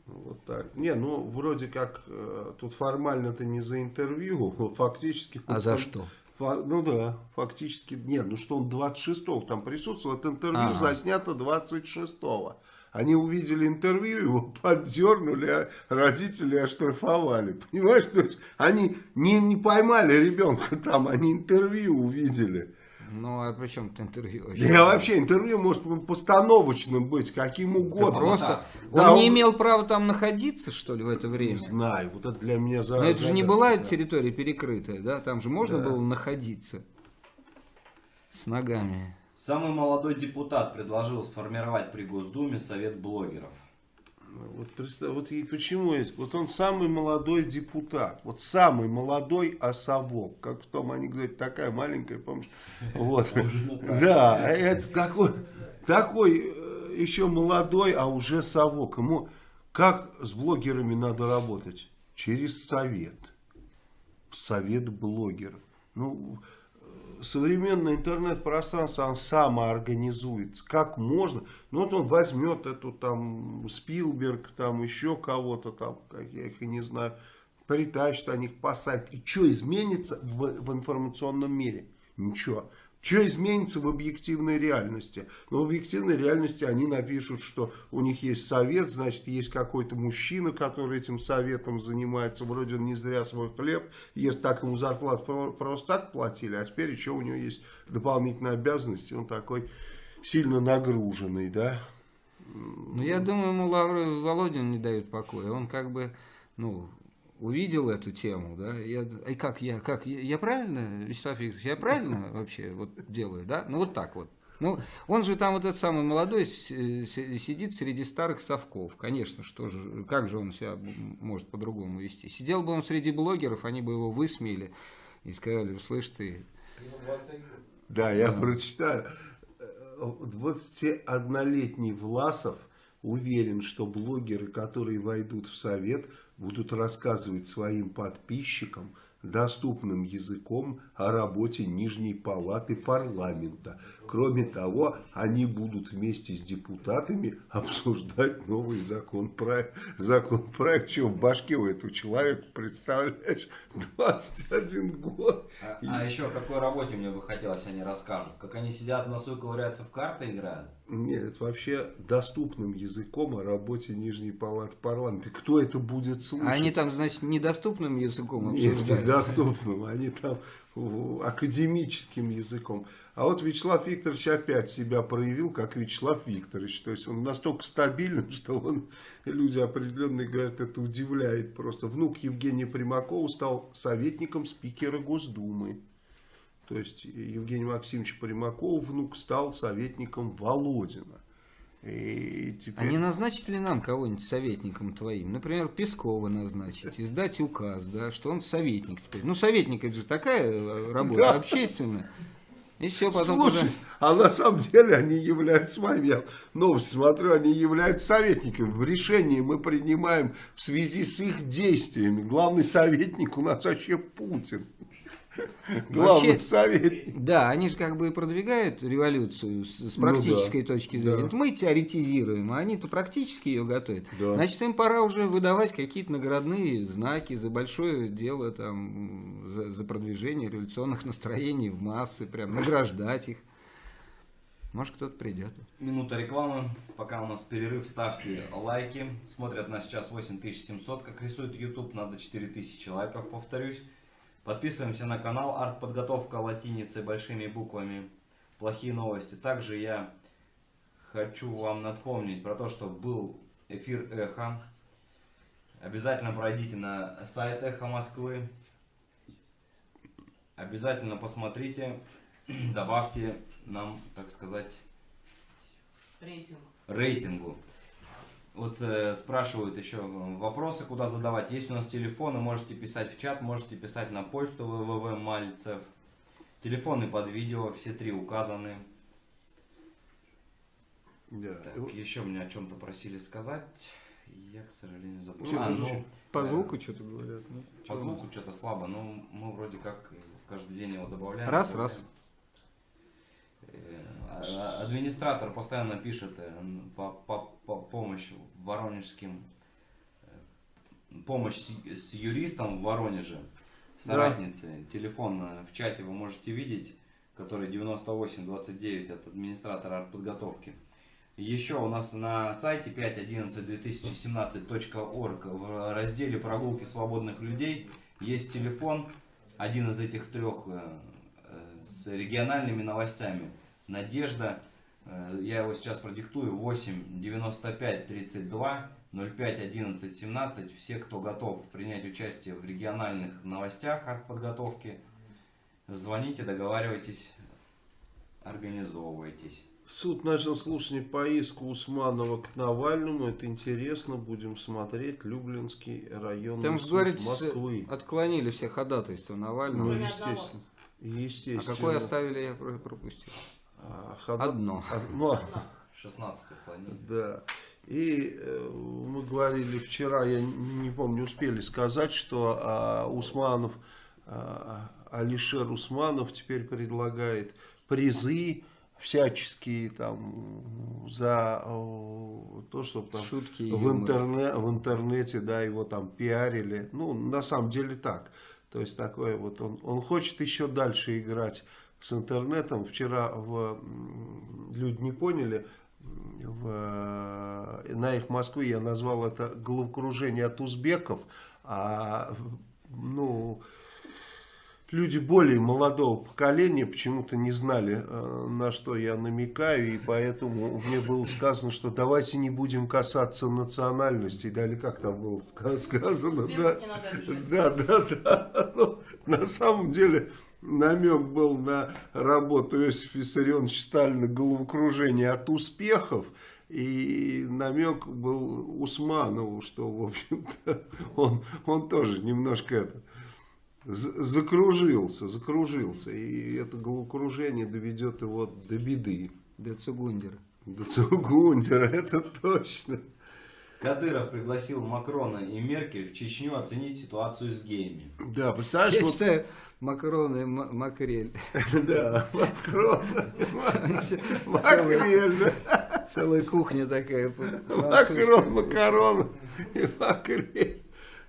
Вот так. Не, ну, вроде как, э, тут формально ты не за интервью, фактически... А за что? Ну да, фактически, нет, ну что он 26-го там присутствовал, это интервью ага. заснято 26-го. Они увидели интервью, его поддернули, а родители оштрафовали. Понимаешь, то есть они не, не поймали ребенка там, они интервью увидели. Ну, а при чем это интервью? Вообще? Да, вообще интервью может постановочным быть, каким угодно. Да просто да, он не имел права там находиться, что ли, в это время? Не знаю, вот это для меня... За, Но это же не была да. территория перекрытая, да? Там же можно да. было находиться с ногами. Самый молодой депутат предложил сформировать при Госдуме совет блогеров. Вот, представь, вот и почему вот он самый молодой депутат, вот самый молодой особок, как в том анекдоте, такая маленькая, помнишь? Вот. Да, это такой, такой э, еще молодой, а уже совок. Ему как с блогерами надо работать? Через совет. Совет блогеров. Ну, современное интернет-пространство, оно самоорганизуется. Как можно? Ну, вот он возьмет эту там Спилберг, там еще кого-то там, как я их и не знаю, притащит о них по. И что изменится в, в информационном мире? Ничего. Что изменится в объективной реальности? Но в объективной реальности они напишут, что у них есть совет, значит, есть какой-то мужчина, который этим советом занимается. Вроде он не зря свой хлеб ест, так ему зарплату просто так платили, а теперь еще у него есть дополнительные обязанности. Он такой сильно нагруженный, да? Ну, я думаю, ему Лавры Володин не дает покоя. Он как бы, ну, увидел эту тему, да, я, и как я, как я, я правильно, Вячеслав Викторович, я правильно вообще вот делаю, да, ну вот так вот. Ну, он же там вот этот самый молодой сидит среди старых совков. Конечно, что же, как же он себя может по-другому вести? Сидел бы он среди блогеров, они бы его высмеяли и сказали, слышь ты... Да, я да. прочитаю. 21-летний Власов уверен, что блогеры, которые войдут в совет, будут рассказывать своим подписчикам доступным языком о работе Нижней Палаты парламента. Кроме того, они будут вместе с депутатами обсуждать новый законопроект. Законопроект, что в башке у этого человека, представляешь, 21 год. А, а еще о какой работе мне бы хотелось, они расскажут. Как они сидят в носу и ковыряются в карты играют. Нет, это вообще доступным языком о работе Нижней Палаты парламента. Кто это будет слушать? Они там, значит, недоступным языком Нет, обсуждают. недоступным. Они там академическим языком. А вот Вячеслав Викторович опять себя проявил как Вячеслав Викторович. То есть он настолько стабилен, что он, люди определенные говорят, это удивляет просто. Внук Евгения Примакова стал советником спикера Госдумы. То есть Евгений Максимович Примаков, внук, стал советником Володина. И теперь... А не назначить ли нам кого-нибудь советником твоим? Например, Пескова назначить, издать указ, да, что он советник теперь. Ну, советник это же такая э, работа Да. общественная. И все, потом Слушай, уже- а на самом деле они являются, смотри, я новости смотрю, они являются советниками. В решении мы принимаем в связи с их действиями. Главный советник у нас вообще Путин. Главный Вообще-. Да, они же как бы и продвигают революцию с, с Ну практической да, точки да. зрения. Вот Мы теоретизируем, а они-то практически ее готовят. Да. Значит, им пора уже выдавать какие-то наградные знаки за большое дело, там, за, за продвижение революционных настроений в массы, прям награждать их. Может, кто-то придет. Минута рекламы. Пока у нас перерыв, ставьте лайки. Смотрят нас сейчас 8700, как рисует YouTube. Надо 4000 лайков, повторюсь. Подписываемся на канал Артподготовка латиницей большими буквами. Плохие новости. Также я хочу вам напомнить про то, что был эфир Эхо. Обязательно пройдите на сайт Эхо Москвы. Обязательно посмотрите, добавьте нам, так сказать, Рейтинг. рейтингу. Вот э, спрашивают еще э, вопросы, куда задавать. Есть у нас телефоны, можете писать в чат, можете писать на почту www Мальцев. Телефоны под видео, все три указаны. Да. Так, еще меня о чем-то просили сказать. Я, к сожалению, забыл. А, ну, ну, По э, звуку что-то говорят. ну, По звуку что-то слабо, но мы вроде как каждый день его добавляем. Раз, добавляем. раз. Э, а- Администратор постоянно пишет э, по, по- по- помощь воронежским э, помощь с, юристом в Воронеже, соратницы. Телефон э, в чате вы можете видеть, который 9829 от администратора артподготовки. Еще у нас на сайте 5.11.2017.org в разделе «Прогулки свободных людей» есть телефон, один из этих трех э, с региональными новостями. Надежда, я его сейчас продиктую, 8 95 32 05 11 17. Все, кто готов принять участие в региональных новостях подготовки, звоните, договаривайтесь, организовывайтесь. Суд начал слушание по иску Усманова к Навальному. Это интересно. Будем смотреть. Люблинский районный Там суд Москвы. отклонили все ходатайства Ну, Навального. Кроме естественно. а Естественно. какое оставили, я про- пропустил. Хода- Одно. Одно. 16 отклонений. Да. И э, мы говорили вчера, я не помню, успели сказать, что а, Усманов, а, Алишер Усманов теперь предлагает призы всяческие там за э, то, чтобы там Шутки в, интерне- в интернете, да, его там пиарили. Ну, на самом деле так. То есть такое вот он, он хочет еще дальше играть с интернетом. Вчера в, люди не поняли, в, э, на их Москве я назвал это головокружение от узбеков, а ну люди более молодого поколения почему-то не знали, э, на что я намекаю, и поэтому мне было сказано, что давайте не будем касаться национальностей, да, или как там было ска- сказано, да, да, да, да, Ну, на самом деле намек был на работу Иосифа Виссарионовича Сталина «Головокружение от успехов», и намек был Усманову, что, в общем-то, он, он тоже немножко это, закружился, закружился, и это головокружение доведет его до беды. До Цугундера. До Цугундера, это точно. Кадыров пригласил Макрона и Меркель в Чечню оценить ситуацию с геями. Да, представляешь, Я вот, считаю, макароны, м- макрель. да, Макрон, Макрель, целая кухня такая. Макрон, макарон и макрель.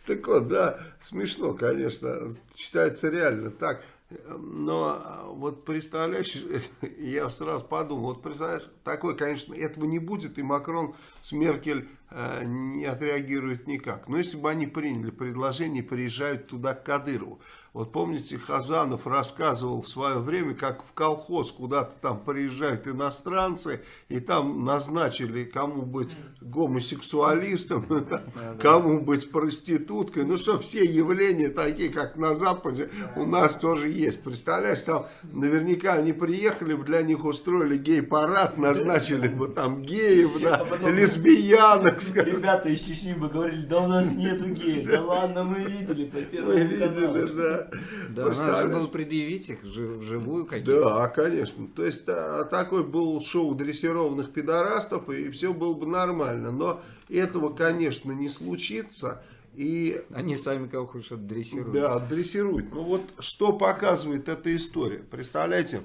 Так вот, да, смешно, конечно, читается реально так. Но вот представляешь, я сразу подумал, вот представляешь, такой, конечно, этого не будет, и Макрон с Меркель не отреагирует никак. Но если бы они приняли предложение, приезжают туда к Кадырову. Вот помните, Хазанов рассказывал в свое время, как в колхоз куда-то там приезжают иностранцы, и там назначили, кому быть гомосексуалистом, кому быть проституткой. Ну что, все явления такие, как на Западе, у нас тоже есть. Представляешь, там наверняка они приехали бы, для них устроили гей-парад, назначили бы там геев, да, лесбиянок, скажем. Ребята из Чечни бы говорили, да у нас нету геев. Да ладно, мы видели по Мы первому видели, да. Да, надо было предъявить их жи- вживую какие-то. Да, конечно. То есть а, такой был шоу дрессированных пидорастов, и все было бы нормально. Но этого, конечно, не случится. И Они сами кого хочешь отдрессируют. да, дрессируют. Ну вот что показывает эта история? Представляете,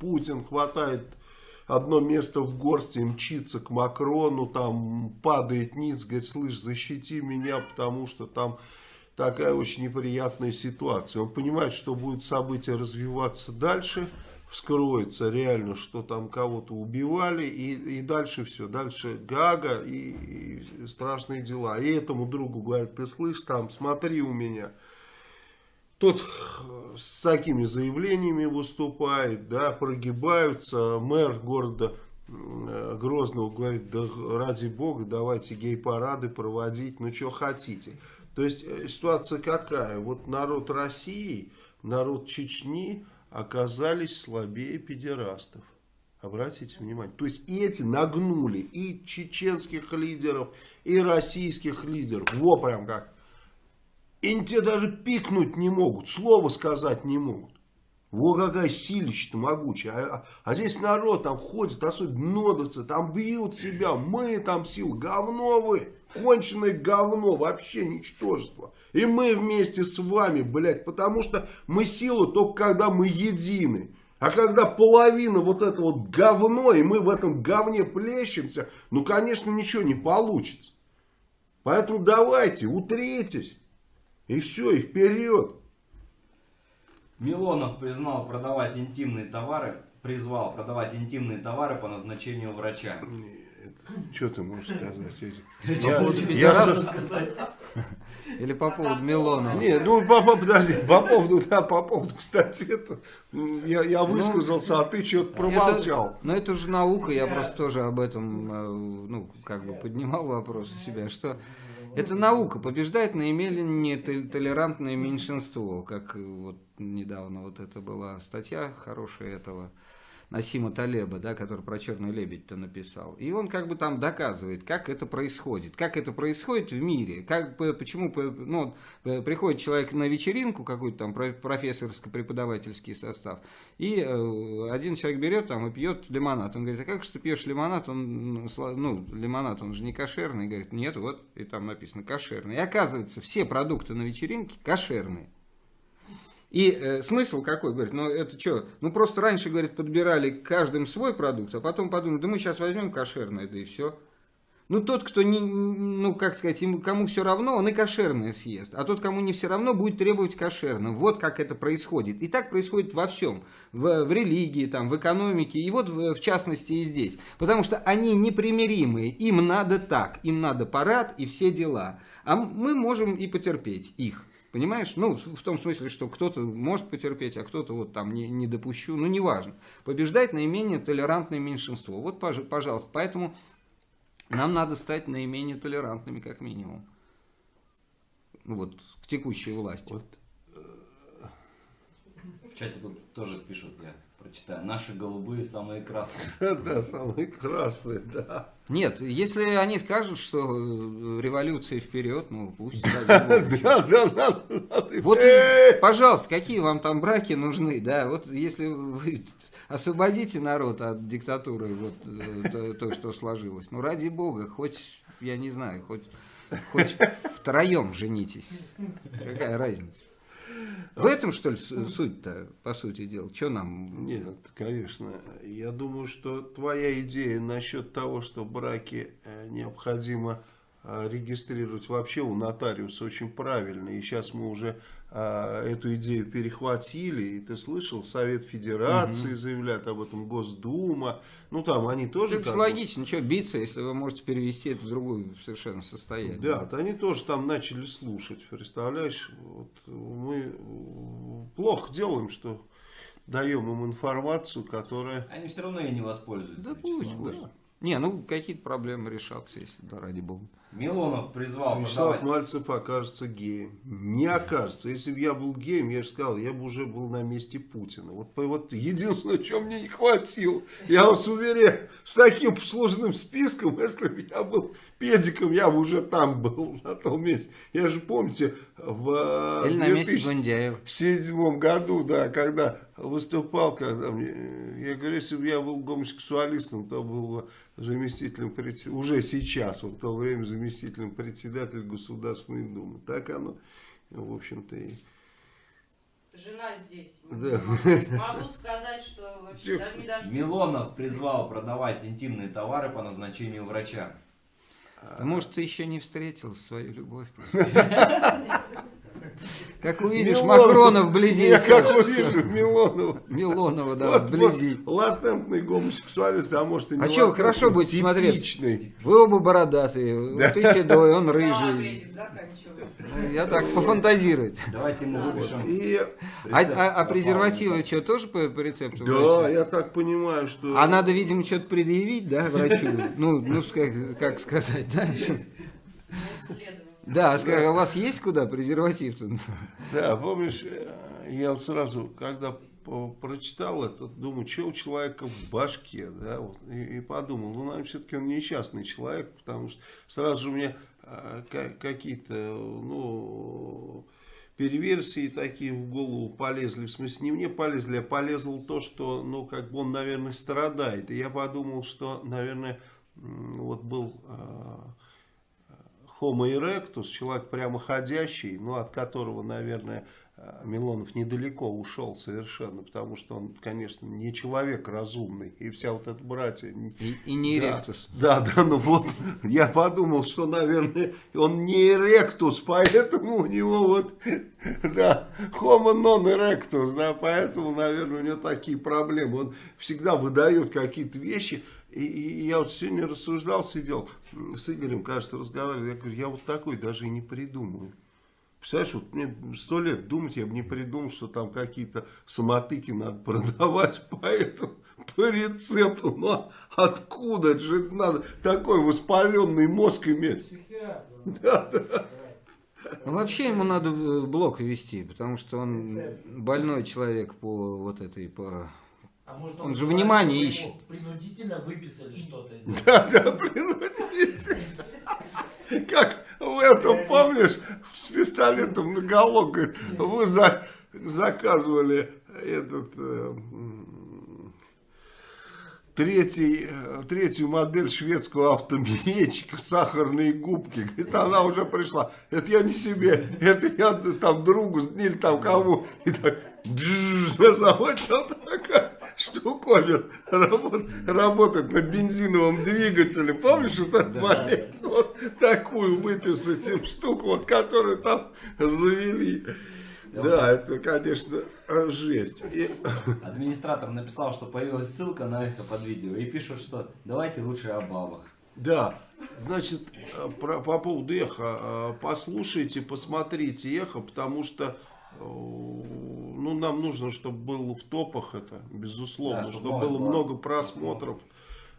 Путин хватает одно место в горсти, мчится к Макрону, там падает ниц, говорит, слышь, защити меня, потому что там такая очень неприятная ситуация. Он понимает, что будут события развиваться дальше, вскроется реально, что там кого-то убивали, и, и дальше все, дальше Гага и, и страшные дела. И этому другу говорит, ты слышь, там, смотри у меня. Тот с такими заявлениями выступает, да, прогибаются. Мэр города э, Грозного говорит, да ради бога, давайте гей-парады проводить, ну что хотите. То есть э, ситуация какая? Вот народ России, народ Чечни оказались слабее педерастов. Обратите внимание. То есть эти нагнули и чеченских лидеров, и российских лидеров. Во прям как. И они тебе даже пикнуть не могут, слово сказать не могут. Во какая силища-то могучая. А, а- здесь народ там ходит, особенно нодовцы, там бьют себя. Мы там сил, говно вы, конченое говно, вообще ничтожество. И мы вместе с вами, блядь, потому что мы сила только когда мы едины. А когда половина вот это вот говно, и мы в этом говне плещемся, ну, конечно, ничего не получится. Поэтому давайте, утритесь. И все, и вперед. Милонов признал продавать интимные товары, призвал продавать интимные товары по назначению врача. Что ты можешь сказать? Поводу Я, пидорастов со- Или по поводу Милонова. Не, ну по, по- подожди, по поводу, да, по поводу, кстати, это, м, я, я высказался, а ты что-то промолчал. Это, но это же наука, я просто тоже об этом, э, ну, как бы поднимал вопрос у себя, что это наука, побеждает наименее тол- толерантное меньшинство, как вот недавно вот это была статья хорошая этого Насима Талеба, да, который про черный лебедь-то написал. И он как бы там доказывает, как это происходит, как это происходит в мире, как, почему ну, э, приходит человек на вечеринку, какой-то там про- профессорско-преподавательский состав, и э, один человек берет там и пьет лимонад. Он говорит, а как же ты пьешь лимонад? Он, ну, ну, лимонад, он же не кошерный. Говорит, нет, вот, и там написано кошерный. И оказывается, все продукты на вечеринке кошерные. И э, смысл какой, говорит, ну это что, ну просто раньше, говорит, подбирали каждым свой продукт, а потом подумали, да мы сейчас возьмем кошерное, да и все. Ну тот, кто не, ну как сказать, ему, кому все равно, он и кошерное съест, а тот, кому не все равно, будет требовать кошерное. Вот как это происходит. И так происходит во всем, в, в религии, там, в экономике, и вот в, в частности и здесь. Потому что они непримиримые, им надо так, им надо парад и все дела. А мы можем и потерпеть их. Понимаешь? Ну, в том смысле, что кто-то может потерпеть, а кто-то вот там не, не допущу. Ну, неважно. Побеждает наименее толерантное меньшинство. Вот, пож- пожалуйста. Поэтому нам надо стать наименее толерантными, как минимум. Ну, вот, к текущей власти. Вот. В чате тут тоже пишут, я прочитаю. Наши голубые самые красные. Да, самый красный, да. Нет, если они скажут, что э, революция вперед, ну, пусть. ради бога. Да, да, надо. Вот, пожалуйста, какие вам там браки нужны, да, вот если вы освободите народ от диктатуры, вот э, то, то, что сложилось, ну ради бога, хоть я не знаю, хоть, хоть втроем женитесь. Какая разница? В этом, что ли, су- суть-то, по сути дела? Что нам... Нет, конечно. Я думаю, что твоя идея насчет того, что браки э, необходимо регистрировать вообще у нотариуса очень правильно. И сейчас мы уже э, эту идею перехватили. И ты слышал, Совет Федерации заявляет об этом, Госдума. Ну там они тоже... Это как бы- логично, что биться, если вы можете перевести это в другое совершенно состояние. Да, то они тоже там начали слушать, представляешь? Вот мы плохо делаем, что даем им информацию, которая... Они все равно и не воспользуются. Да пусть, пусть. Не, ну какие-то проблемы решатся, если да, ради бога. Милонов призвал Вячеслав продавать... Мальцев окажется геем. Не окажется. Если бы я был геем, я же сказал, я бы уже был на месте Путина. Вот, вот единственное, чего мне не хватило. Я вас уверяю, с таким сложным списком, если бы я был педиком, я бы уже там был, на том месте. Я же, помните, в э, Или на месте 2000 Гундяева. в седьмом году, да, когда выступал, когда мне, я говорю, если бы я был гомосексуалистом, то был бы заместителем председателя, уже сейчас, вот в то время заместителем председателя Государственной Думы. Так оно, в общем-то, и... Жена здесь. Да. Могу сказать, что вообще Тихо. даже не даже... Милонов призвал продавать интимные товары по назначению врача. Может, ты еще не встретил свою любовь. Как увидишь Милонов. Макрона вблизи, Я как увижу «Всё, Милонова. Милонова, да, Вот, вблизи. вот латентный гомосексуалист, а может и не А что, хорошо будет смотреться? типичный. Вы оба бородатые, вот ты седой, он Да, рыжий. Ну, Я так пофантазирую. Давайте ему Да. выпишем. И, А, а- а презервативы что, тоже по, по рецепту? да, врача? я так понимаю, что... А надо, видимо, что-то предъявить, да, врачу? Ну, ну как, как сказать, да? Да, скажи, а у вас есть куда презерватив-то? Да, помнишь, э, я вот сразу, когда прочитал это, думаю, что у человека в башке, да, вот, и, и подумал, ну, наверное, все-таки он несчастный человек, потому что сразу же у меня ка- какие-то, ну, перверсии такие в голову полезли, в смысле, не мне полезли, а полезло то, что, ну, как бы он, наверное, страдает, и я подумал, что, наверное, вот был... э, Homo erectus, человек прямоходящий, ну, от которого, наверное, э, Милонов недалеко ушел совершенно, потому что он, конечно, не человек разумный, и вся вот эта братья... И, и не Да, эректус. Да, да, ну вот, я подумал, что, наверное, он не эректус, поэтому у него вот, да, homo non erectus, да, поэтому, наверное, у него такие проблемы. Он всегда выдает какие-то вещи, и, и я вот сегодня рассуждал, сидел с Игорем, кажется, разговаривал, я говорю, я вот такой даже и не придумаю. Представляешь, вот мне сто лет думать, я бы не придумал, что там какие-то самотыки надо продавать по этому, по рецепту. Ну, а откуда? Это же надо такой воспаленный мозг иметь. Психиатр. Да, да. Ну, вообще ему надо в блок вести, потому что он больной человек по вот этой, по... А может, Он же говорит, внимание ищет. Принудительно выписали что-то из этого. Да, да, принудительно. Как в этом, помнишь, с пистолетом наголо, говорит, вы за- заказывали этот... э, Третий, э, третью модель шведского автомобильчика, сахарные губки. Говорит, она уже пришла. Это я не себе, это я там другу или там кому. И так, бжж, там такая штуковина работает, работает на бензиновом двигателе. Помнишь вот этот момент? Вот такую выписать им штуку, вот, которую там завели. Да, это, конечно, жесть. И- Администратор написал, что появилась ссылка на это под видео и пишут, что давайте лучше о бабах. Да, значит, э, про- по поводу эхо, э, послушайте, посмотрите эхо, потому что ну, нам нужно, чтобы было в топах это, безусловно, Да, чтобы чтобы было была много просмотров.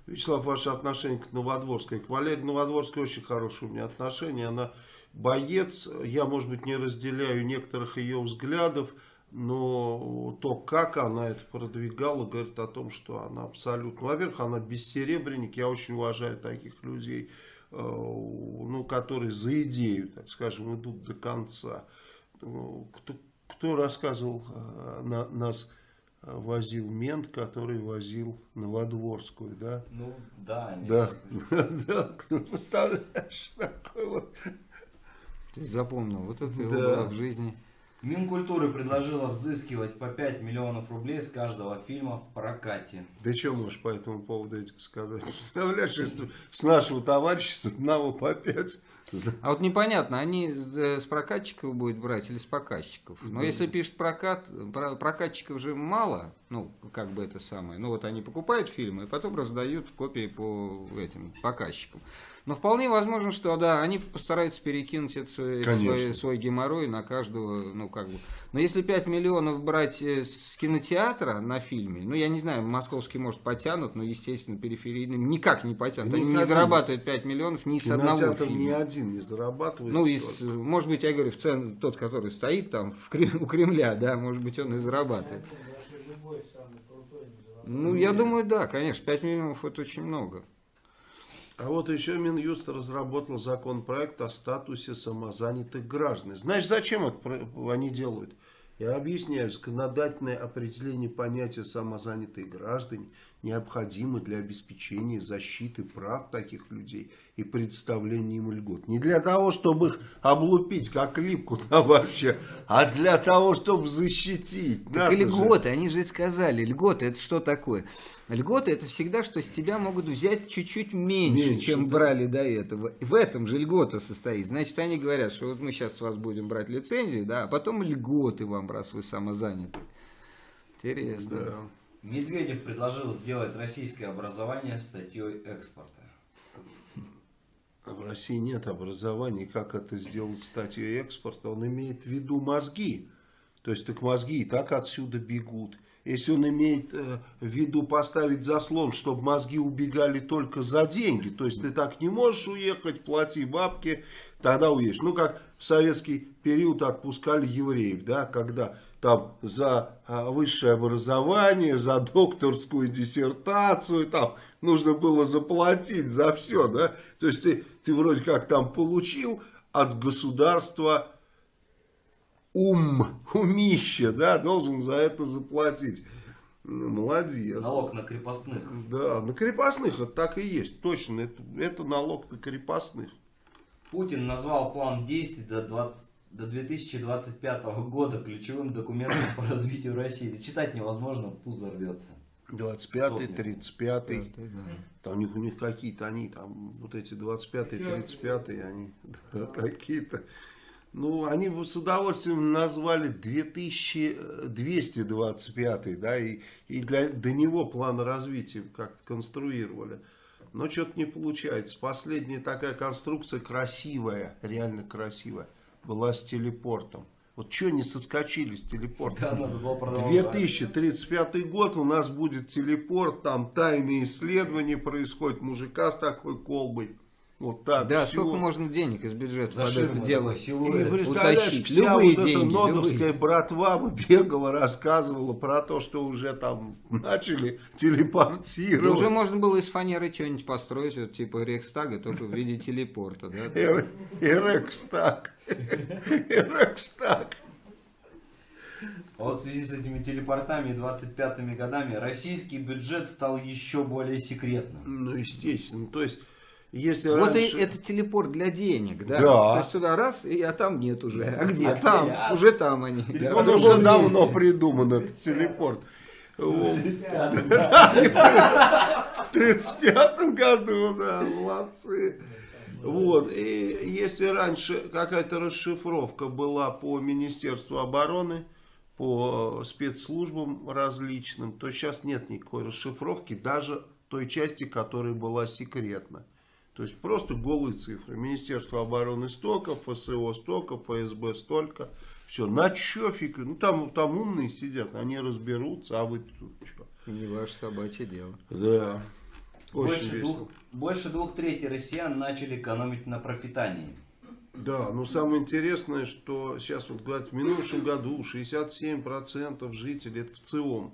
Вячеслав, ваше отношение к Новодворской. К Валерии Новодворской очень хорошие у меня отношения. Она боец. Я, может быть, не разделяю некоторых ее взглядов, но то, как она это продвигала, говорит о том, что она абсолютно... Во-первых, она бессеребренник. Я очень уважаю таких людей, э, ну, которые за идею, так скажем, идут до конца. Ну, Кто, кто рассказывал, э, на, нас э, возил мент, который возил Новодворскую, да? Ну, да. Да, да, кто представляешь, такой вот. Ты запомнил, вот это его в жизни. Минкультуры предложила взыскивать по 5 миллионов рублей с каждого фильма в прокате. Да что можешь по этому поводу, сказать? Представляешь, если с нашего товарища с одного по 5 а вот непонятно, они э, с прокатчиков будет брать или с показчиков. Но если пишет прокат, про- прокатчиков же мало, ну, как бы это самое. Ну, вот они покупают фильмы и потом раздают копии по этим показчикам. Но вполне возможно, что да, они постараются перекинуть это свой, свой, свой геморрой на каждого, ну, как бы. Но если 5 миллионов брать э, с кинотеатра на фильме, ну, я не знаю, московский, может, потянут, но, естественно, периферийным никак не потянут. Они не зарабатывают 5 миллионов ни с одного фильма. ни один не зарабатывает. Ну, из, может быть, я говорю, в цен, тот, который стоит там в у Кремля, да, может быть, он и зарабатывает. Ну, я думаю, да, конечно, 5 миллионов это очень много. А вот еще Минюст разработал законопроект о статусе самозанятых граждан. Знаешь, зачем это они делают? Я объясняю, законодательное определение понятия самозанятые граждане необходимо для обеспечения защиты прав таких людей и представления им льгот. Не для того, чтобы их облупить, как липку там вообще, а для того, чтобы защитить. Так и Надо же. льготы, они же и сказали, льготы это что такое? Льготы это всегда, что с тебя могут взять чуть-чуть меньше, Меньше, чем да. брали до этого. В этом же льгота состоит. Значит, они говорят, что вот мы сейчас с вас будем брать лицензию, да, а потом льготы вам, раз вы самозаняты. Интересно. Да. Медведев предложил сделать российское образование статьей экспорта. В России нет образования, как это сделать статьей экспорта. Он имеет в виду мозги. То есть, так мозги и так отсюда бегут. Если он имеет э, в виду поставить заслон, чтобы мозги убегали только за деньги, то есть ты так не можешь уехать, плати бабки, тогда уедешь. Ну, как в советский период отпускали евреев, да, когда там за а, высшее образование, за докторскую диссертацию, там нужно было заплатить за все, да. То есть ты, ты вроде как там получил от государства ум, умище, да, должен за это заплатить. Ну, Молодец. Налог на крепостных. Да, на крепостных это так и есть, точно, это, это налог на крепостных. Путин назвал план действий до, 20 до 2025 года ключевым документом по развитию России. Читать невозможно, пузо рвется. 25-й, Сосны. 35-й, Да, да. там у них, у них какие-то, они там, вот эти 25-й, 35-й, они да, какие-то. Ну, они бы с удовольствием назвали 2225, да, и, и для, до него план развития как-то конструировали. Но что-то не получается. Последняя такая конструкция красивая, реально красивая, была с телепортом. Вот что не соскочили с телепортом? Да, надо было продолжать. 2035 год у нас будет телепорт, там тайные исследования происходят, мужика с такой колбой. Вот так. Да, всё. сколько можно денег из бюджета За под это дело? такой И силуэт. представляешь, утащить. вся Любые вот эта деньги, нодовская любые. братва бы бегала, рассказывала про то, что уже там начали телепортировать. уже можно было из фанеры что-нибудь построить, вот, типа Рейхстага, только в виде телепорта, да? Эр- Эрекстаг. Эрекстаг. А Вот в связи с этими телепортами и 25-ми годами российский бюджет стал еще более секретным. Ну, естественно. То есть, если Вот и раньше... это телепорт для денег, да? Да. То есть туда раз, и, а там нет уже. А где? А там, А? уже там они. да, Он в уже давно месте. придуман, этот телепорт. Да. В 35 году, да, молодцы. Вот, и если раньше какая-то расшифровка была по Министерству обороны, по спецслужбам различным, то сейчас нет никакой расшифровки, даже той части, которая была секретна. То есть просто голые цифры. Министерство обороны столько, ФСО столько, ФСБ столько. Все, на чё фиг? Ну там, там умные сидят, они разберутся, а вы тут что? Не ваше собачье дело. Да. Очень Больше весело. двух, больше двух третей россиян начали экономить на пропитании. Да, но самое интересное, что сейчас вот говорят, в минувшем году 67% жителей, это в а,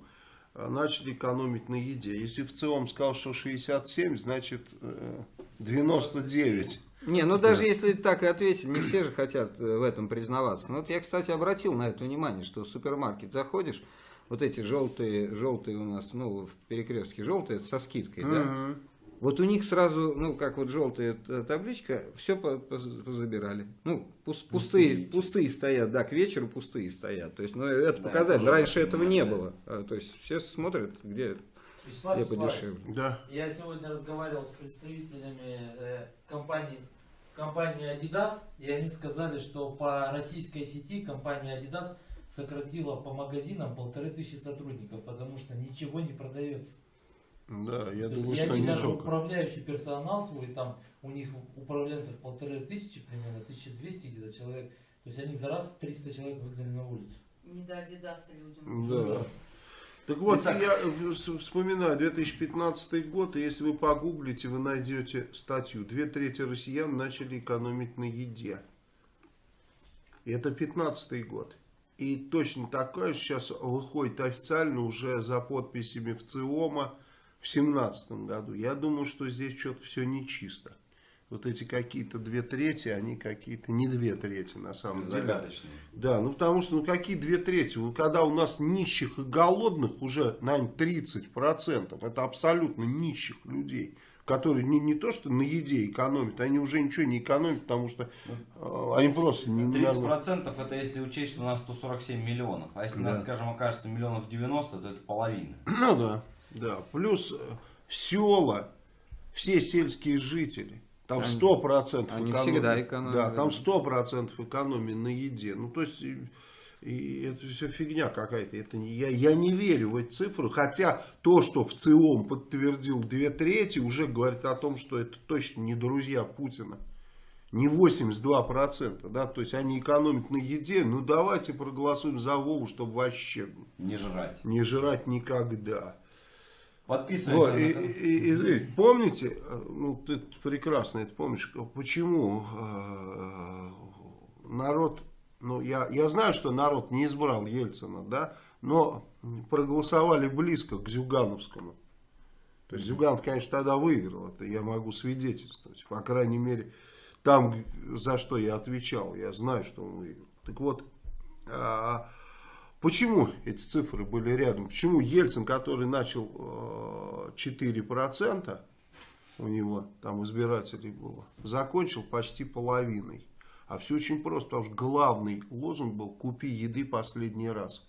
начали экономить на еде. Если в ЦИОМ сказал, что 67, значит э, 99. Не, ну даже если так и ответить, не все же хотят э, в этом признаваться. Ну вот я, кстати, обратил на это внимание, что в супермаркет заходишь, вот эти желтые, желтые у нас, ну, в перекрестке желтые, со скидкой, да? Вот у них сразу, ну, как вот желтая табличка, все позабирали. Ну, пус- пустые, пустые стоят, да, к вечеру пустые стоят. То есть, ну, это Да, показатель. тоже Раньше этого не понимаю, было. А, То есть, все смотрят, где, Вячеслав Вячеславович, подешевле. Да. Я сегодня разговаривал с представителями э, компании, компании Adidas, и они сказали, что по российской сети компания Adidas сократила по магазинам полторы тысячи сотрудников, потому что ничего не продается. Да, я То есть думаю, и что они не даже только. управляющий персонал свой, там у них управленцев полторы тысячи примерно, 1200 где-то человек. То есть они за раз 300 человек выгнали на улицу. Не до Адидаса людям. Да. Так вот, Итак. я вспоминаю 2015 год, и если вы погуглите, вы найдете статью. Две трети россиян начали экономить на еде. И это 15 год. И точно такое сейчас выходит официально уже за подписями в ЦИОМа в 17 году. Я думаю, что здесь что-то все нечисто. Вот эти какие-то две трети, они какие-то не две трети на самом деле. Загадочные. Да, ну потому что, ну какие две трети? Ну, когда у нас нищих и голодных уже, наверное, 30%, это абсолютно нищих людей, которые не, не то что на еде экономят, они уже ничего не экономят, потому что э, они просто не... не- 30% это если учесть, что у нас 147 миллионов. А если Да. нас, скажем, окажется миллионов 90, то это половина. Ну да, да. Плюс э, села, все сельские жители. Там 100% они экономии. всегда экономили, Да, там да. 100% экономии на еде. Ну, то есть, и, и это все фигня какая-то. Это не, я, я не верю в эти цифры. Хотя то, что в ЦИОМ подтвердил две трети, уже говорит о том, что это точно не друзья Путина. Не 82%, да, то есть они экономят на еде, ну давайте проголосуем за Вову, чтобы вообще Не жрать. не жрать никогда. Подписываемся Вот, и, и- и- и помните, ну ты прекрасно это помнишь, почему э, народ, ну я, я знаю, что народ не избрал Ельцина, да, но проголосовали близко к Зюгановскому. То есть Зюганов, конечно, тогда выиграл, это я могу свидетельствовать. По крайней мере, там, за что я отвечал, я знаю, что он выиграл. Так вот, а, Почему эти цифры были рядом? Почему Ельцин, который начал э, 4%, у него там избирателей было, закончил почти половиной? А все очень просто, потому что главный лозунг был «Купи еды последний раз».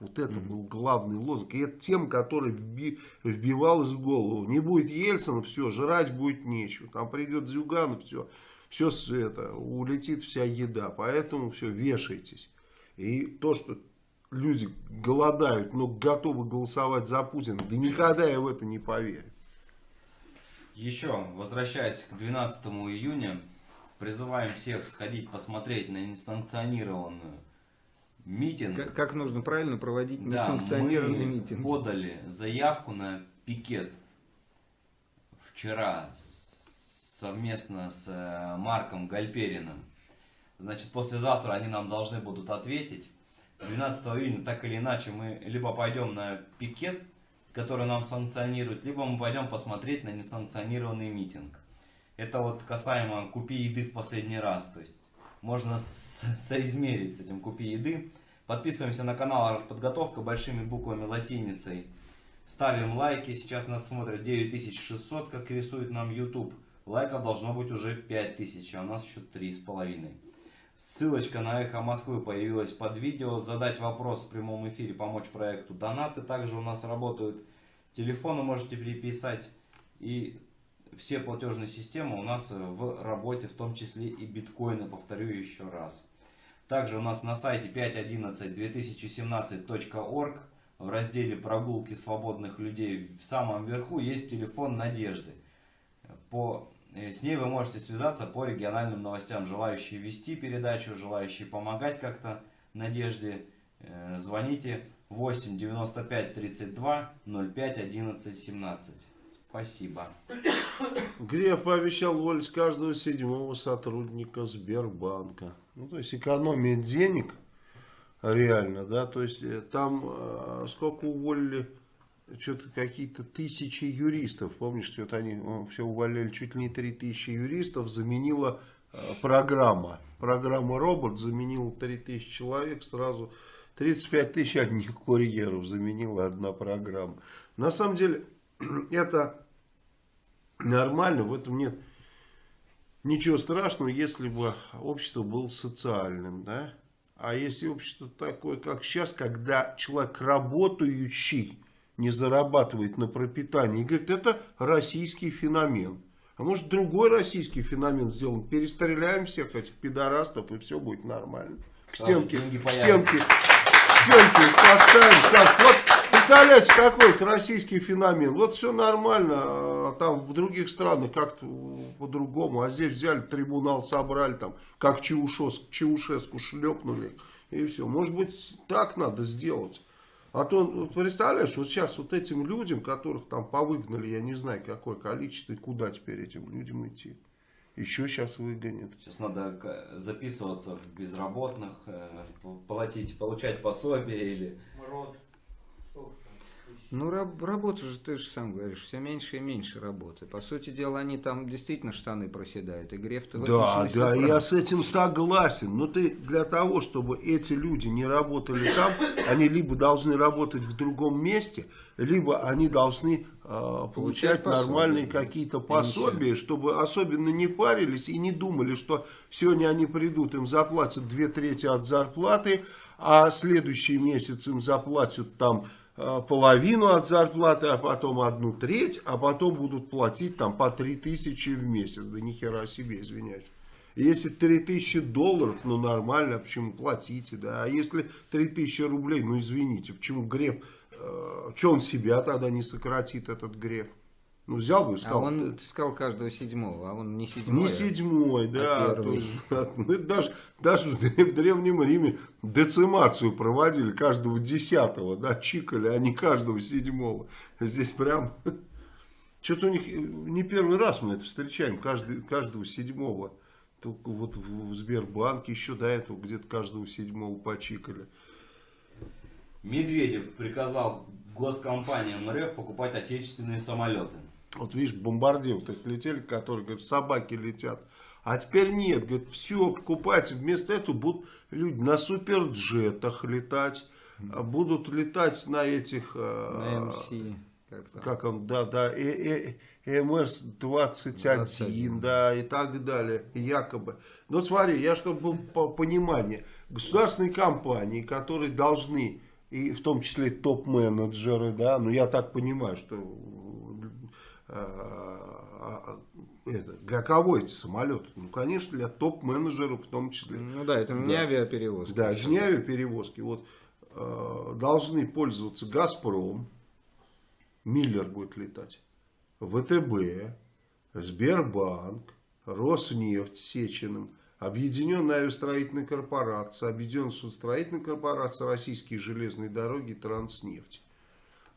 Вот это был главный лозунг. И это тем, который вби- вбивалась в голову. Не будет Ельцина, все, жрать будет нечего. Там придет Зюганов, все, все это, улетит вся еда. Поэтому все, вешайтесь. И то, что люди голодают, но готовы голосовать за Путина, да никогда я в это не поверю. Еще, возвращаясь к 12 июня, призываем всех сходить посмотреть на несанкционированную митинг. Как, как нужно правильно проводить Да, несанкционированный мы митинг? подали заявку на пикет вчера совместно с э, Марком Гальпериным. Значит, послезавтра они нам должны будут ответить. 12 июня, так или иначе, мы либо пойдем на пикет, который нам санкционирует, либо мы пойдем посмотреть на несанкционированный митинг. Это вот касаемо «Купи еды в последний раз». То есть можно соизмерить с этим «Купи еды». Подписываемся на канал «Подготовка» большими буквами латиницей. Ставим лайки. Сейчас нас смотрят 9600, как рисует нам YouTube. Лайков должно быть уже 5000, а у нас еще 3,5. Ссылочка на Эхо Москвы появилась под видео. Задать вопрос в прямом эфире, помочь проекту. Донаты также у нас работают. Телефоны можете переписать. И все платежные системы у нас в работе, в том числе и биткоины, повторю еще раз. Также у нас на сайте 5.11.2017.org в разделе «Прогулки свободных людей» в самом верху есть телефон Надежды. По, с ней вы можете связаться по региональным новостям. Желающие вести передачу, желающие помогать как-то Надежде, э, звоните 8 95 32 05 11 17. Спасибо. Греф пообещал уволить каждого седьмого сотрудника Сбербанка. Ну, то есть экономия денег реально, да, то есть э, там э, сколько уволили, что-то какие-то тысячи юристов, помнишь, что-то они э, все увольняли, чуть ли не три тысячи юристов, заменила э, программа. Программа робот заменила 3000 человек, сразу 35 тысяч одних курьеров заменила одна программа. На самом деле, это нормально, в этом нет ничего страшного, если бы общество было социальным, да? А если общество такое, как сейчас, когда человек работающий не зарабатывает на пропитании, и говорит, это российский феномен. А может другой российский феномен сделаем, перестреляем всех этих пидорастов и все будет нормально. К стенке, к стенке, к стенке поставим. Так, вот, представляете, какой это российский феномен. Вот все нормально, а там в других странах как-то по-другому. А здесь взяли, трибунал собрали, там, как Чаушеску шлепнули. И все. Может быть, так надо сделать. А то, вот представляешь, вот сейчас вот этим людям, которых там повыгнали, я не знаю какое количество, и куда теперь этим людям идти. Еще сейчас выгонят. Сейчас надо записываться в безработных, э, платить, получать пособие или... Там? Тысяч. Ну, раб- работа же, ты же сам говоришь, все меньше и меньше работы. По сути дела, они там действительно штаны проседают. И Греф-то Да, да, прав. я с этим согласен. Но ты для того, чтобы эти люди не работали там, они либо должны работать в другом месте, либо они должны э, получать пособие, нормальные какие-то пособия, чтобы особенно не парились и не думали, что сегодня они придут, им заплатят две трети от зарплаты, а следующий месяц им заплатят там половину от зарплаты, а потом одну треть, а потом будут платить там по три тысячи в месяц. Да ни хера себе, извиняюсь. Если 3000 долларов, ну нормально, почему платите, да. А если 3000 рублей, ну извините, почему Греф, э, что он себя тогда не сократит, этот Греф? Ну взял бы и А сказал, он ты сказал каждого седьмого, а он не седьмой. не а- седьмой, да. а то- ну, это даже, даже в древ- в Древнем Риме децимацию проводили каждого десятого, да, чикали, а не каждого седьмого. Здесь прям... Что-то у них э, не первый раз мы это встречаем, каждый, каждого седьмого. Только вот в, в Сбербанке еще до этого где-то каждого седьмого почикали. Медведев приказал госкомпаниям РФ покупать отечественные самолеты. Вот видишь, бомбардир вот эти летели, которые, говорят, собаки летят. А теперь нет, говорит, все, покупайте. Вместо этого будут люди на суперджетах летать, а будут летать на этих... На э, МС. Как там? Как он, да, да, э, МС-21, 21. да, и так далее, якобы. Но смотри, я, чтобы был по понимание, государственные компании, которые должны, и в том числе топ-менеджеры, да, ну я так понимаю, что э, это, для кого эти самолеты? Ну, конечно, для топ-менеджеров в том числе. Ну да, это не Да. авиаперевозка. Да, это не авиаперевозки. Вот э, должны пользоваться Газпром, Миллер будет летать, ВТБ, Сбербанк, Роснефть Сечиным, Объединенная авиастроительная корпорация, Объединенная судостроительная корпорация, Российские железные дороги, Транснефть.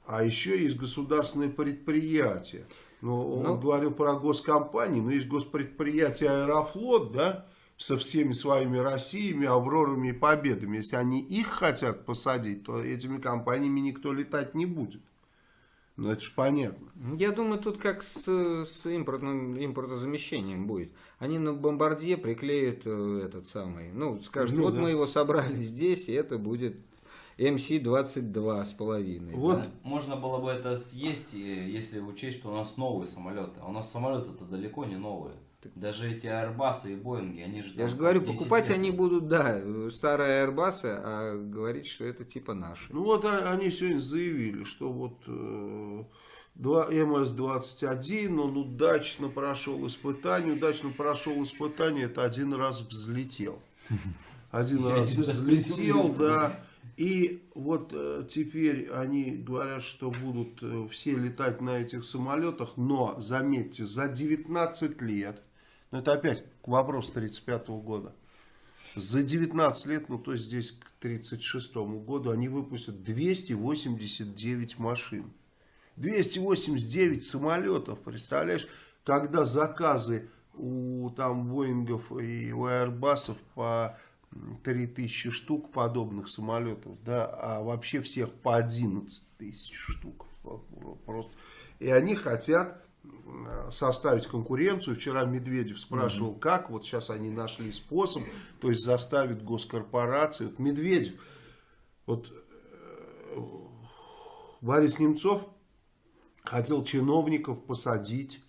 А еще есть государственные предприятия. Ну, он Ну. говорил про госкомпании, но есть госпредприятие Аэрофлот, да, со всеми своими Россиями, Аврорами и Победами. Если они их хотят посадить, то этими компаниями никто летать не будет. Ну, это же понятно. Я думаю, тут как с, с импортным, импортозамещением будет. Они на бомбардье приклеят э, этот самый, ну, скажут, Ну, вот да. мы его собрали здесь, и это будет МС-22 с половиной. Вот. да. Можно было бы это съесть, если учесть, что у нас новые самолеты. А у нас самолеты-то далеко не новые. Даже эти Airbus и Боинги, они же... Я же говорю, 10 покупать лет. они будут, да, старые Airbus, а говорить, что это типа наши. Ну, вот а- они сегодня заявили, что вот э, два- МС-21, он удачно прошел испытание. Удачно прошел испытание, это один раз взлетел. Один раз взлетел, да. И вот э, теперь они говорят, что будут э, все летать на этих самолетах, но, заметьте, за 19 лет, ну это опять к вопросу 35 года, за 19 лет, ну то есть здесь к 36 году, они выпустят 289 машин. 289 самолетов, представляешь, когда заказы у там Боингов и у Airbusов по 3000 штук подобных самолетов, да, а вообще всех по 11 тысяч штук. Просто. И они хотят м, составить конкуренцию. Вчера Медведев спрашивал, как. Вот сейчас они нашли способ, то есть заставить госкорпорации. Вот Медведев Вот э, Борис Немцов хотел чиновников посадить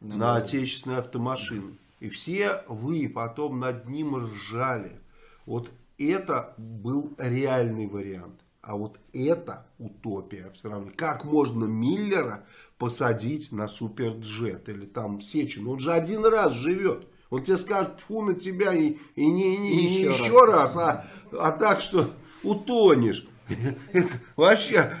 Ну, на да. отечественные автомашины. И все вы потом над ним ржали. Вот это был реальный вариант. А вот это утопия в сравнении. Как можно Миллера посадить на суперджет или там Сечин? Он же один раз живет. Он тебе скажет, фу на тебя и, и не, не- И не еще еще, раз, а, а так, что утонешь. Это вообще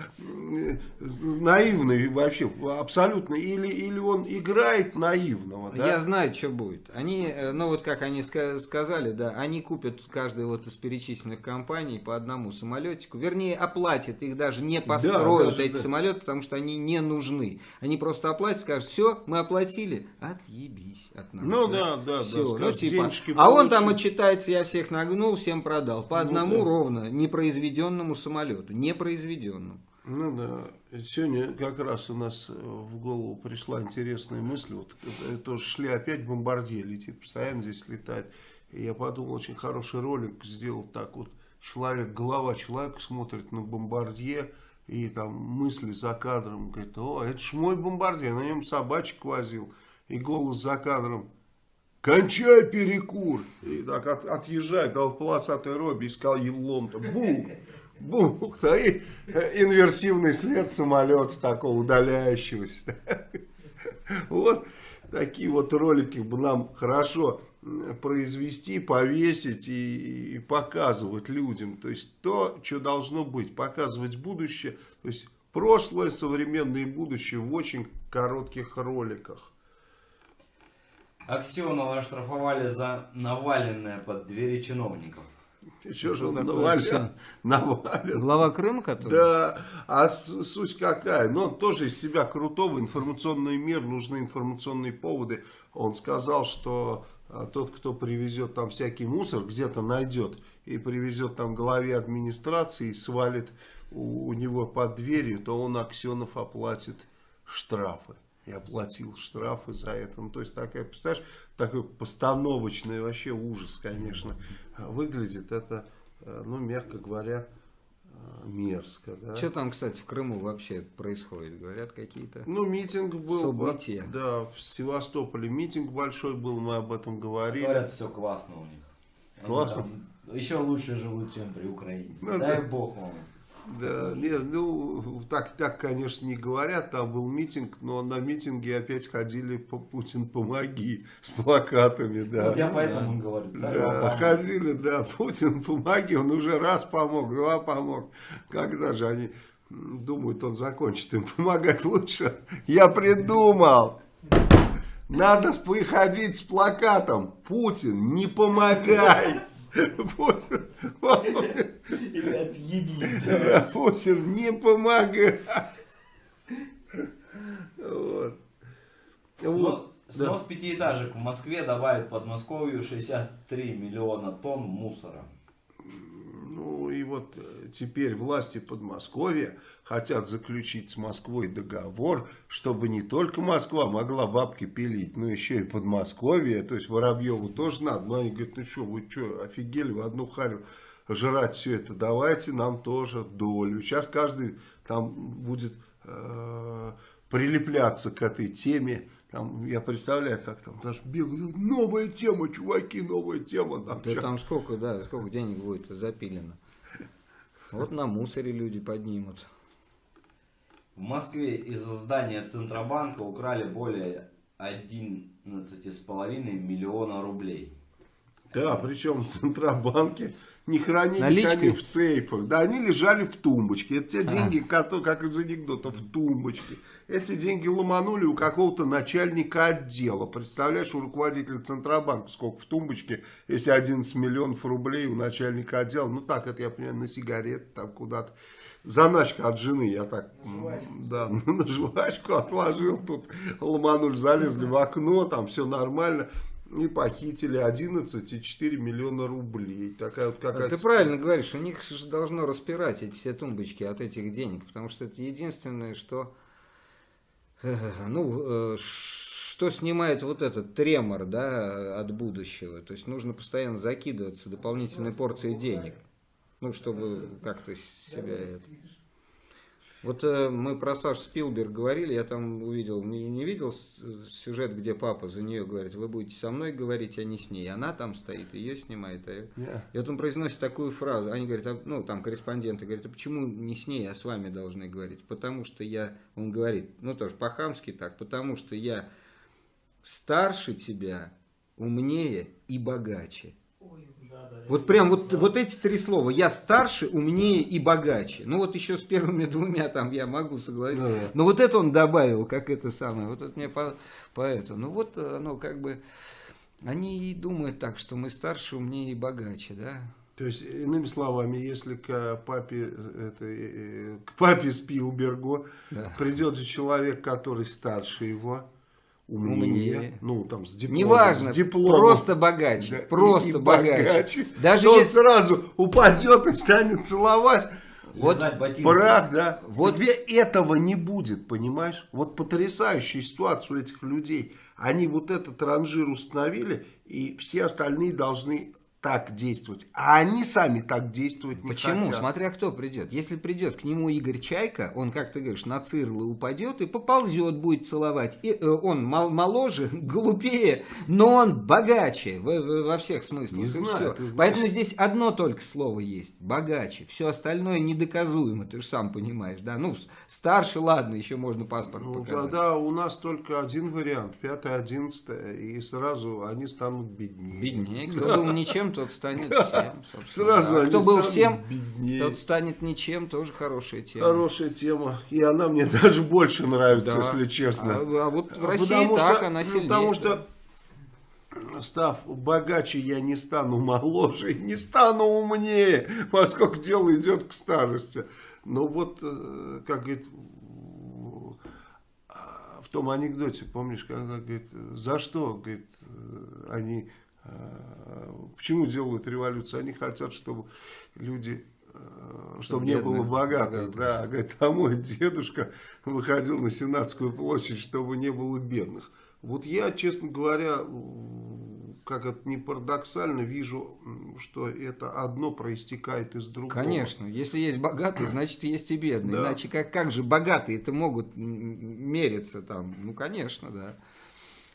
наивный вообще абсолютно или или он играет наивного да? Я знаю, что будет. Они, э, ну вот как они ска- сказали, да, они купят каждый вот из перечисленных компаний по одному самолетику. Вернее, оплатят их даже не построят даже, эти да. самолеты, потому что они не нужны. Они просто оплатят, скажут, все, мы оплатили, отъебись от нас. Ну да, да, да, Всё, ну, скажут, типа, а он там отчитается, я всех нагнул, всем продал. По Ну одному да. ровно, непроизведенному самолету. Непроизведенному. Ну да, сегодня как раз у нас э, в голову пришла интересная мысль, вот тоже шли опять бомбардье летит, постоянно здесь летает. И я подумал, очень хороший ролик сделал так вот, человек, голова человека смотрит на бомбардье, и там мысли за кадром, говорит, о, это ж мой бомбардье, на нем собачек возил, и голос за кадром, кончай перекур, и так от- отъезжает, а в полосатой робе искал елом-то, бух, бух, да, и э, инверсивный след самолета такого удаляющегося. Вот такие вот ролики бы нам хорошо произвести, повесить и, и показывать людям. То есть то, что должно быть, показывать будущее. То есть прошлое, современное и будущее в очень коротких роликах. Аксенова оштрафовали за наваленное под двери чиновников. Что же он такое навален? Глава Крыма, который? Да, а суть какая? Ну, он тоже из себя крутого, информационный мир, нужны информационные поводы. Он сказал, что а, тот, кто привезет там всякий мусор, где-то найдет и привезет там главе администрации, и свалит у, у него под дверью, то он Аксенов оплатит штрафы. И оплатил штрафы за это. Ну, то есть, такая, представляешь, такой постановочный вообще ужас, конечно, выглядит. Это, э, ну, мягко говоря, э, мерзко, да. Что там, кстати, в Крыму вообще происходит? Говорят какие-то... Ну, митинг был, События. да, в Севастополе митинг большой был, мы об этом говорили. Говорят, все классно у них. Они Классно? там еще лучше живут, чем при Украине. Ну Дай да. бог вам. Да, нет, ну, так, так, конечно, не говорят, там был митинг, но на митинге опять ходили по Путин помоги с плакатами, да. Вот я поэтому и говорю. Да, поможет. ходили, да, Путин помоги, он уже раз помог, два помог. Когда же они думают, он закончит им помогать лучше? Я придумал. Надо приходить с плакатом. Путин, не помогай. Путин, Или отъебись. да, Путин, не помогай. Вот. Снос, Вот, да. снос пятиэтажек в Москве добавит Подмосковью 63 миллиона тонн мусора. Ну и вот э, теперь власти Подмосковья хотят заключить с Москвой договор, чтобы не только Москва могла бабки пилить, но еще и Подмосковье. То есть Воробьеву тоже надо. Но они говорят, ну что, вы что, офигели, в одну харю жрать все это. Давайте нам тоже долю. Сейчас каждый там будет э, прилепляться к этой теме. Там, я представляю, как там даже бегают, новая тема, чуваки, новая тема. Там, Да щас». там сколько, да, сколько денег будет запилено. Вот на мусоре люди поднимут. В Москве из здания Центробанка украли более 11,5 миллиона рублей. Да, причем в Центробанке не хранились Наличкой? они в сейфах. Да, они лежали в тумбочке. Это те деньги, которые, как из анекдота, в тумбочке. Эти деньги ломанули у какого-то начальника отдела. Представляешь, у руководителя Центробанка сколько в тумбочке, если 11 миллионов рублей у начальника отдела. Ну так, это я понимаю, на сигареты там куда-то. Заначка от жены, я так, м, да, на жвачку отложил, тут ломанули, залезли в окно, там все нормально. И похитили 11,4 миллиона рублей. Такая вот какая-то... Ты правильно говоришь, у них же должно распирать эти все тумбочки от этих денег, потому что это единственное, что, э, ну, э, что снимает вот этот тремор, да, от будущего. То есть нужно постоянно закидываться дополнительной порцией денег. Ну, чтобы как-то себя... Вот э, мы про Сашу Спилберг говорили, я там увидел, не, не видел сюжет, где папа за нее говорит, вы будете со мной говорить, а не с ней. Она там стоит, ее снимает. а Не. и вот он произносит такую фразу. Они говорят, а, ну, там корреспонденты говорят, а почему не с ней, а с вами должны говорить? Потому что я, он говорит, ну тоже по-хамски так, потому что я старше тебя, умнее и богаче. Ой, Вот прям вот, вот эти три слова. Я старше, умнее и богаче. Ну вот еще с первыми двумя там я могу согласиться. Да. Но вот это он добавил, как это самое. Вот это мне по, по это. Ну вот оно как бы... Они и думают так, что мы старше, умнее и богаче, да? То есть, иными словами, если к папе, э, это, э, к папе Спилбергу Да. придет человек, который старше его, умнее, Умнее. ну там с дипломом, Неважно, с дипломом, просто богаче, да, просто и богаче. Даже то он если- сразу упадет и станет целовать. Вот. Прах, да. Вот- Вот этого не будет, понимаешь? Вот потрясающая ситуация у этих людей. Они вот этот ранжир установили, и все остальные должны так действовать. А они сами так действовать не Почему? хотят. Смотря кто придет. Если придет к нему Игорь Чайка, он, как ты говоришь, на цирлы упадет и поползет, будет целовать. И, э, он мол- моложе, глупее, но он богаче в- в- во всех смыслах. Не знаю. Поэтому здесь одно только слово есть. Богаче. Все остальное недоказуемо, ты же сам понимаешь. Да? Ну, старше, ладно, еще можно паспорт Ну, показать. тогда у нас только один вариант, пятое, одиннадцатое, и сразу они станут беднее. Беднее. Кто был ничем, тот станет всем. Сразу А кто был всем, беднее. тот станет ничем. Тоже хорошая тема. Хорошая тема. И она мне даже больше нравится, Да. если честно. А, а вот в А России потому так, что- она ну, сильнее. Потому что, став богаче, я не стану моложе, не стану умнее, поскольку дело идет к старости. Но вот, э, как говорит, в- а, в том анекдоте, помнишь, когда говорит, за что, говорит, э, они, почему делают революцию? Они хотят, чтобы люди э, чтобы не было богатых, богатых. да, говорит, а мой дедушка выходил на Сенатскую площадь, чтобы не было бедных. Вот я, честно говоря, как это не парадоксально, вижу, что это одно проистекает из другого. Конечно, если есть богатые, значит есть и бедные. Да. Иначе как, как же богатые это могут мериться там? Ну, конечно, да.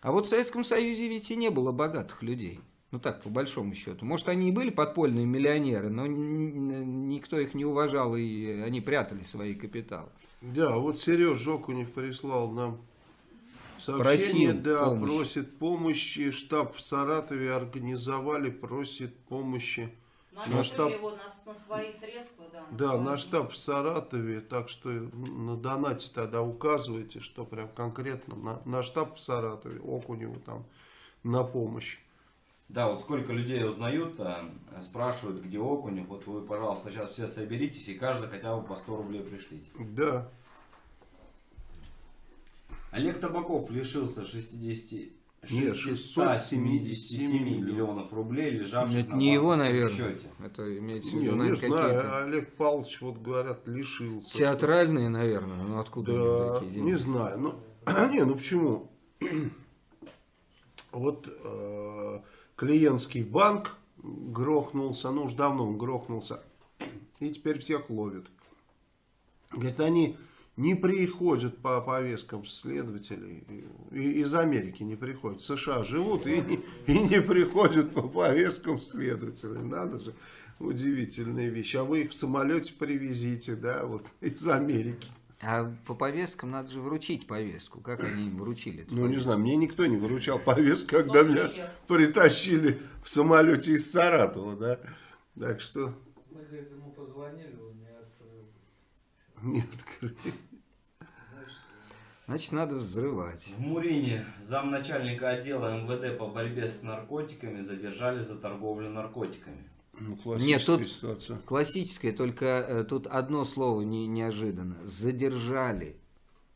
А вот в Советском Союзе ведь и не было богатых людей. Ну так, по большому счету. Может, они и были подпольные миллионеры, но никто их не уважал, и они прятали свои капиталы. Да, вот Сереж Жокунев прислал нам сообщение, Просил да, помощи. просит помощи, штаб в Саратове организовали, просит помощи. Но они Наш штаб- его на, на свои средства, да. на Да, свои. наш штаб в Саратове, так что на донате тогда указывайте, что прям конкретно на, на штаб в Саратове, Окуневу там на помощь. Да, вот сколько людей узнают, э, спрашивают, где окунь. Вот вы, пожалуйста, сейчас все соберитесь и каждый хотя бы по 100 рублей пришлите. Да, Олег Табаков лишился 60... Нет, 677 миллионов рублей, лежавших Это на не его, наверное. счете. Это имеется в не, виду, не наверное, какие-то знаю, Олег Павлович, вот говорят, лишился. театральные, наверное. Ну откуда Да, такие деньги? не знаю. Ну, не, ну почему? Вот э, клиентский банк грохнулся, ну уж давно он грохнулся, и теперь всех ловят. Говорит, они не приходят по повесткам следователей, и- из Америки не приходят, в США живут и не, и не приходят по повесткам следователей. Надо же, удивительная вещь. А вы их в самолете привезите, да, вот из Америки. А по повесткам надо же вручить повестку. Как они им вручили? Ну, не повестку? знаю, мне никто не выручал повестку, когда Ну, меня привет. притащили в самолете из Саратова, да. Так что Мы, ему позвонили, не. Не открыли. Значит, надо взрывать. В Мурине замначальника отдела МВД по борьбе с наркотиками задержали за торговлю наркотиками. Ну, Нет, классическая тут- ситуация. Классическое, только э, тут одно слово не, неожиданно. Задержали.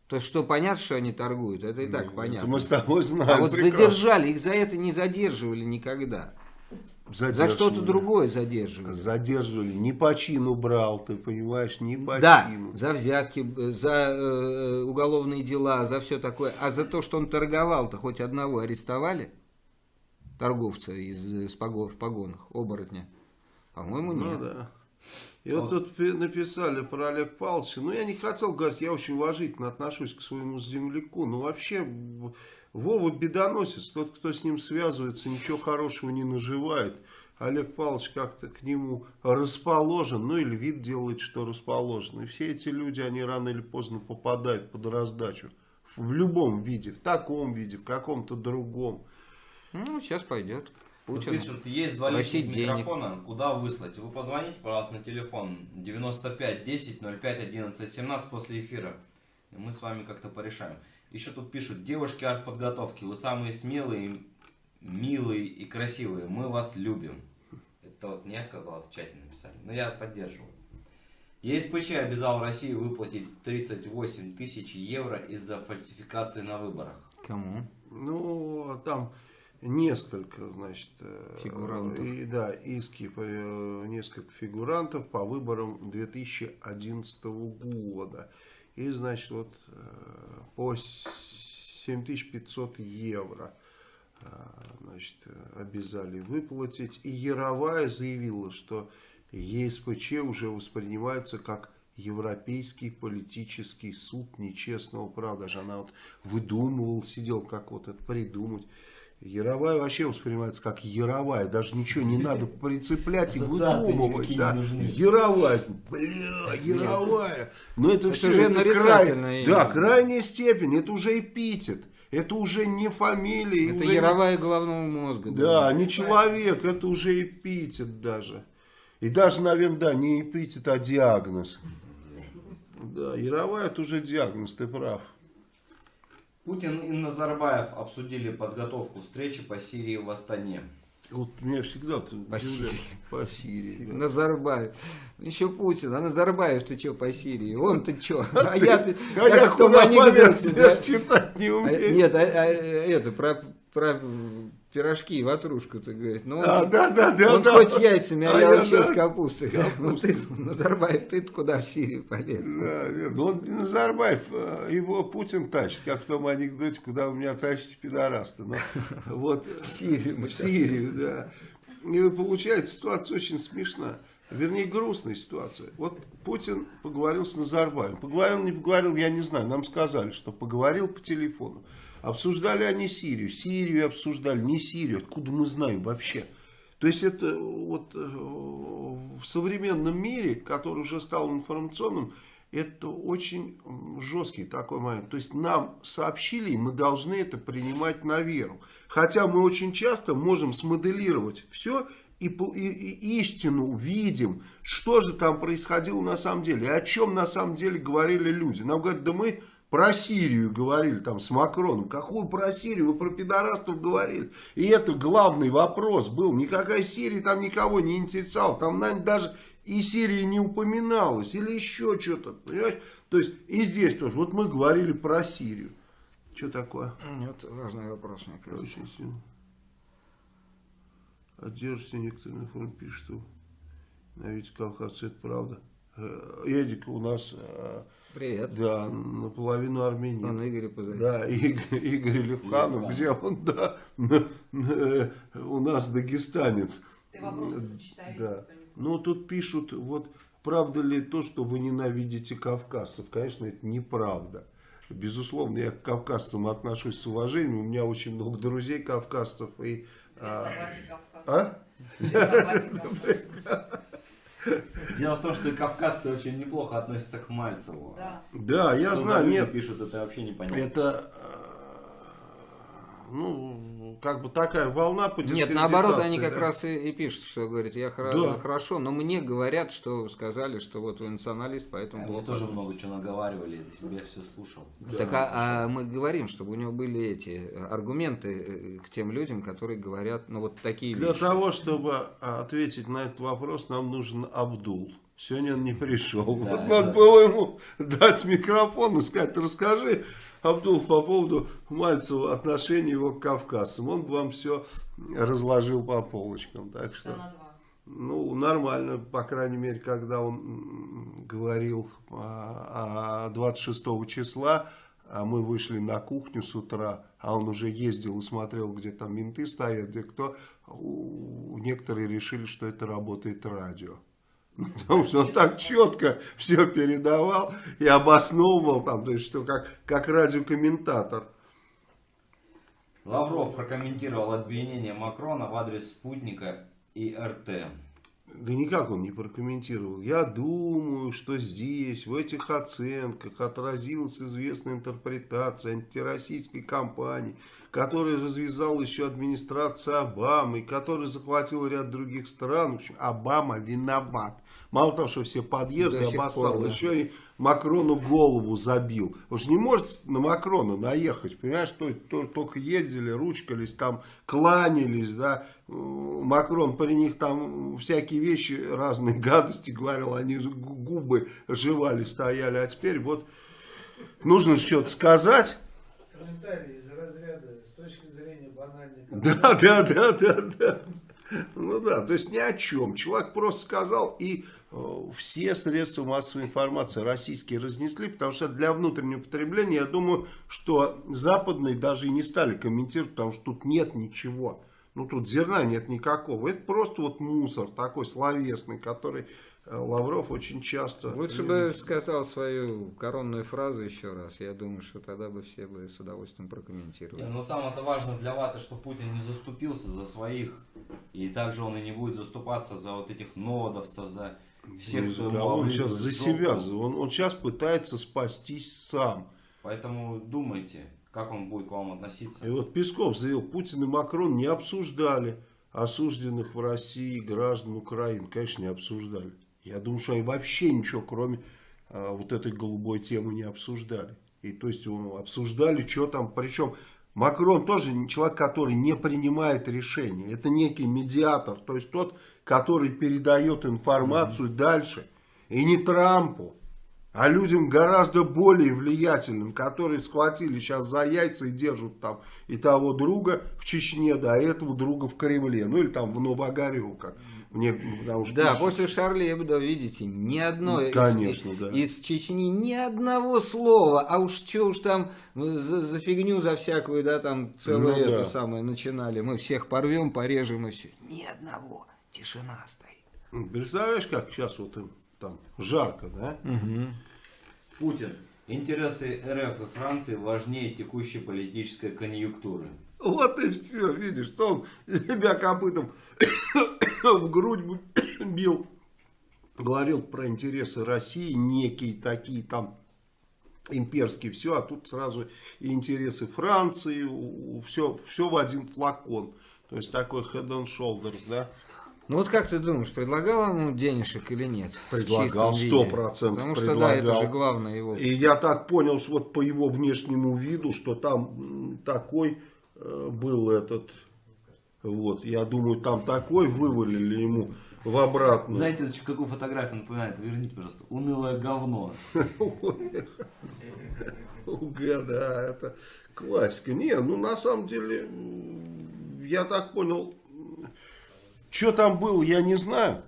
То есть, что понятно, что они торгуют, это и так Это понятно. мы с тобой знаем. А вот прекрасно. задержали, их за это не задерживали никогда. За что-то другое задерживали. Задерживали. Не по чину брал, ты понимаешь, не по Да, чину. за взятки, э, за э, уголовные дела, за все такое. А за то, что он торговал-то, хоть одного арестовали? Торговца из, э, с пого- в погонах, оборотня? По-моему, Ну нет. да. И вот тут пи- написали про Олег Павловича. Ну, я не хотел говорить, я очень уважительно отношусь к своему земляку. Но вообще, Вова бедоносец. Тот, кто с ним связывается, ничего хорошего не наживает. Олег Павлович как-то к нему расположен, ну или вид делает, что расположен. И все эти люди, они рано или поздно попадают под раздачу. В любом виде, в таком виде, в каком-то другом. Ну, сейчас пойдет. Путин. пишут, есть два просить личных денег. микрофона, куда выслать? Вы позвоните, пожалуйста, на телефон 95 10 05 11 17 после эфира. И мы с вами как-то порешаем. Еще тут пишут, девушки артподготовки, вы самые смелые, милые и красивые. Мы вас любим. Это вот не я сказал, это в чате написали. Но я поддерживаю. ЕСПЧ обязал Россию выплатить 38 тысяч евро из-за фальсификации на выборах. Кому? Ну, там несколько, значит, э, Фигурантов. И, да, иски по э, несколько фигурантов по выборам 2011 года. И, значит, вот э, по 7500 евро э, значит, обязали выплатить. И Яровая заявила, что ЕСПЧ уже воспринимается как Европейский политический суд нечестного права. Даже она вот выдумывала, сидел как вот это придумать. Яровая вообще воспринимается как Яровая. Даже ничего не надо прицеплять и выдумывать. Да. Яровая. Бля, Яровая. Но это, Это все уже это край- Да, крайняя степень. Это уже эпитет. Это уже не фамилия. Это уже не- яровая головного мозга. да, не человек, это уже эпитет даже. И даже, наверное, да, не эпитет, а диагноз. Да, Яровая это уже диагноз, ты прав. Путин и Назарбаев обсудили подготовку встречи по Сирии в Астане. Вот меня всегда По. Сирии. По Сирии. да. Назарбаев. Еще Путин. А Назарбаев ты что по Сирии? Он ты что? А я ты. А я в том куда анекдоте, полез, да? я читать не А, умею. Нет, а, а, это про, про пирожки, ватрушку ты говоришь. Ну, он, А, да, да, да, он да. хоть с яйцами, а, А я, я, вообще да. с капустой. Ну ты, Назарбаев, ты куда в Сирию полез? Да, нет, ну он Назарбаев, э, его Путин тащит, как в том анекдоте, куда у меня тащите пидораста. Но вот в Сирию в Сирию, да. И получается ситуация очень смешная. Вернее, грустная ситуация. Вот Путин поговорил с Назарбаевым. Поговорил, не поговорил, я не знаю. Нам сказали, что поговорил по телефону. Обсуждали они Сирию. Сирию обсуждали, не Сирию. Откуда мы знаем вообще? То есть это вот э, в современном мире, который уже стал информационным, это очень жесткий такой момент. То есть нам сообщили, и мы должны это принимать на веру. Хотя мы очень часто можем смоделировать все и, и- и истину видим, что же там происходило на самом деле, и о чем на самом деле говорили люди. Нам говорят, да мы про Сирию говорили там с Макроном. Какую про Сирию? Вы про пидорастов говорили. И это главный вопрос был. Никакая Сирия там никого не интересовала. Там, наверное, даже и Сирия не упоминалась. Или еще что-то. Понимаешь? То есть и здесь тоже. Вот мы говорили про Сирию. Что такое? Вот важный вопрос, мне кажется. Очень сильно. А держите некоторые на форуме пишут, что на ведь Кавказцы это правда. Э, Эдик у нас, э, Привет. да, наполовину армянин. Он Игорь. Да, Игорь, Игорь Левханов, где он, да, у нас дагестанец. Ты вопросы зачитай. Да. кто-нибудь. Ну, тут пишут, вот, правда ли то, что вы ненавидите кавказцев? Конечно, это неправда. Безусловно, я к кавказцам отношусь с уважением. У меня очень много друзей кавказцев. И, а, а? Дело в том, что кавказцы очень неплохо относятся к Мальцеву. Да. Да, я Что знаю, нет. пишут, это вообще непонятно. Это, э, ну, как бы такая волна по Нет, наоборот, они как да. раз и, и пишут, что говорят, я хоро- Да. хорошо, но мне говорят, что сказали, что вот вы националист, А поэтому Мне плохо. тоже много чего наговаривали, я себя все слушал. Так а, а мы говорим, чтобы у него были эти э, аргументы э, к тем людям, которые говорят, ну вот такие Для вещи. того, чтобы а, ответить на этот вопрос, нам нужен Абдул. Сегодня он не пришел. Да, вот да. надо было ему дать микрофон и сказать, расскажи, Абдул, по поводу Мальцева, отношения его к кавказцам. Он бы вам все разложил по полочкам. Так Что ну, нормально, по крайней мере, когда он говорил а, а 26 числа, а мы вышли на кухню с утра, а он уже ездил и смотрел, где там менты стоят, где кто, у- некоторые решили, что это работает радио. Потому что он так четко все передавал и обосновывал там, то есть что как, как радиокомментатор. Лавров прокомментировал обвинение Макрона в адрес спутника и РТ. Да никак он не прокомментировал. Я думаю, что здесь, в этих оценках, отразилась известная интерпретация антироссийской кампании, которую развязала еще администрация Обамы, которая захватила ряд других стран. В общем, Обама виноват. Мало того, что все подъезды До обоссал, пор, да. еще и Макрону голову забил. Же не может на Макрона наехать, понимаешь, то, то- только ездили, ручкались, там кланялись, да. Макрон при них там всякие вещи, разные гадости говорил, они губы жевали, стояли, а теперь вот нужно что-то сказать. Комментарий из разряда с точки Да, да, да, да, да. Ну да, то есть ни о чем. Человек просто сказал, и э, все средства массовой информации российские разнесли, потому что для внутреннего потребления, я думаю, что западные даже и не стали комментировать, потому что тут нет ничего. Ну тут зерна нет никакого. Это просто вот мусор такой словесный, который Лавров очень часто... Лучше бы сказал свою коронную фразу еще раз. Я думаю, что тогда бы все бы с удовольствием прокомментировали. Не, Но самое-то важно для Ваты, что Путин не заступился за своих. И также он и не будет заступаться за вот этих нодовцев, за всех, Ну, кто кого? он сейчас за себя, он сейчас пытается спастись сам. Поэтому думайте, как он будет к вам относиться. И вот Песков заявил, Путин и Макрон не обсуждали осужденных в России граждан Украины. Конечно, не обсуждали. Я думаю, что они вообще ничего, кроме а, вот этой голубой темы, не обсуждали. И то есть ну, обсуждали, что там. Причем Макрон тоже человек, который не принимает решения. Это некий медиатор. То есть тот, который передает информацию дальше. И не Трампу. А людям гораздо более влиятельным, которые схватили сейчас за яйца и держат там и того друга в Чечне, да, и этого друга в Кремле. Ну или там в Новогореву, как мне, потому что Да, пишут, после Шарли Эбдо, видите, ни одно Ну, из- конечно, из, да. из Чечни ни одного слова, а уж что уж там ну, за, за фигню, за всякую, да, там целое Ну, это да. самое начинали. Мы всех порвем, порежем и все. Ни одного. Тишина стоит. Представляешь, как сейчас вот им там жарко, да? Путин. Интересы РФ и Франции важнее текущей политической конъюнктуры. Вот и все, видишь, что он себя копытом в грудь бил. Говорил про интересы России, некие такие там имперские, все, а тут сразу и интересы Франции, все, все в один флакон. То есть такой head and shoulders, да? Ну вот как ты думаешь, предлагал ему денежек или нет? Предлагал, виде? 100% Потому что да, это предлагал. же главное его. И я так понял, что вот по его внешнему виду, что там такой был этот, вот, я думаю, там такой вывалили ему в обратную. Знаете, какую фотографию напоминает? Верните, пожалуйста. Унылое говно. Уга, да, это классика. Не, ну на самом деле, я так понял, что там было, я не знаю.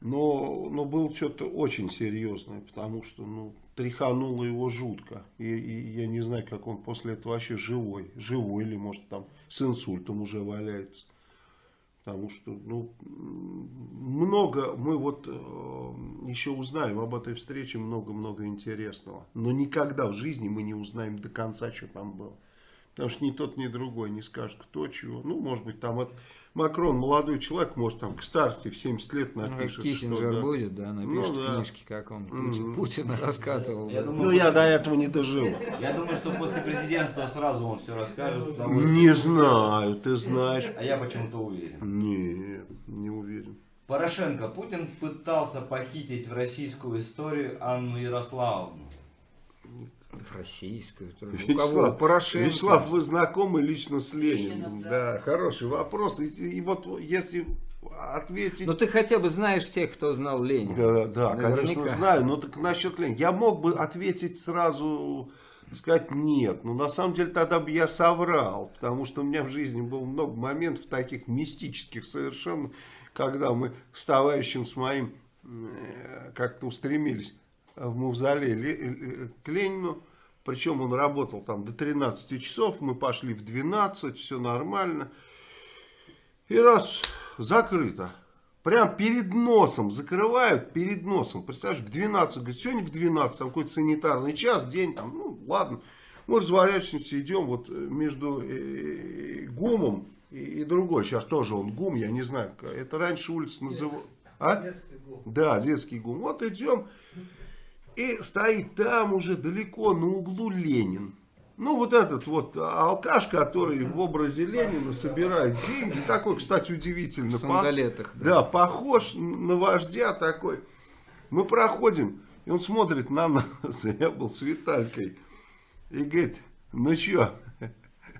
Но, но было что-то очень серьезное, потому что ну, тряхануло его жутко. И, и я не знаю, как он после этого вообще живой. Живой или, может, там с инсультом уже валяется. Потому что, ну, много, мы вот э, еще узнаем об этой встрече много-много интересного. Но никогда в жизни мы не узнаем до конца, что там было. Потому что ни тот, ни другой не скажет, кто чего. Ну, может быть, там это, Макрон, молодой человек, может, там к старости в 70 лет Ну, напишет. Киссинджер что, да. будет, да, напишет Ну, да. книжки, как он. Путин- Путина раскатывал. Я да. думаю, Ну, я до этого не доживу. Я думаю, что после президентства сразу он все расскажет. потому что- Не знаю, ты знаешь. А я почему-то уверен. Не, не уверен. Порошенко. Путин пытался похитить в российскую историю Анну Ярославовну. В российскую. то- У кого? Вячеслав, Порошенко. Вячеслав, вы знакомы лично с Лениным? Лениным, да. да. хороший вопрос. И, и вот если ответить... Ну ты хотя бы знаешь тех, кто знал Ленина. Да, да, Наверняка. конечно, знаю. Но так насчет Ленина. Я мог бы ответить сразу, сказать нет. Но на самом деле тогда бы я соврал. Потому что у меня в жизни было много моментов таких мистических совершенно, когда мы с товарищем с моим э, как-то устремились в мавзолей Ле- э, к Ленину. Причем он работал там до 13 часов. Мы пошли в 12, все нормально. И раз закрыто. Прям перед носом закрывают, перед носом. Представляешь, в 12, говорит, сегодня в 12, там какой-то санитарный час, день, там, ну, ладно. Мы разворачиваемся, идем вот между э, ГУМом и, и другой. Сейчас тоже он ГУМ, я не знаю. Это раньше улица называлась... А? Детский гол. Да, детский ГУМ. Вот идем. И стоит там уже далеко на углу Ленин. Ну, вот этот вот алкаш, который в образе Ленина собирает деньги. Такой, кстати, удивительно. В сандалетах. По- Да, похож на вождя такой. Мы проходим, и он смотрит на нас. Я был с Виталькой. И говорит, ну что,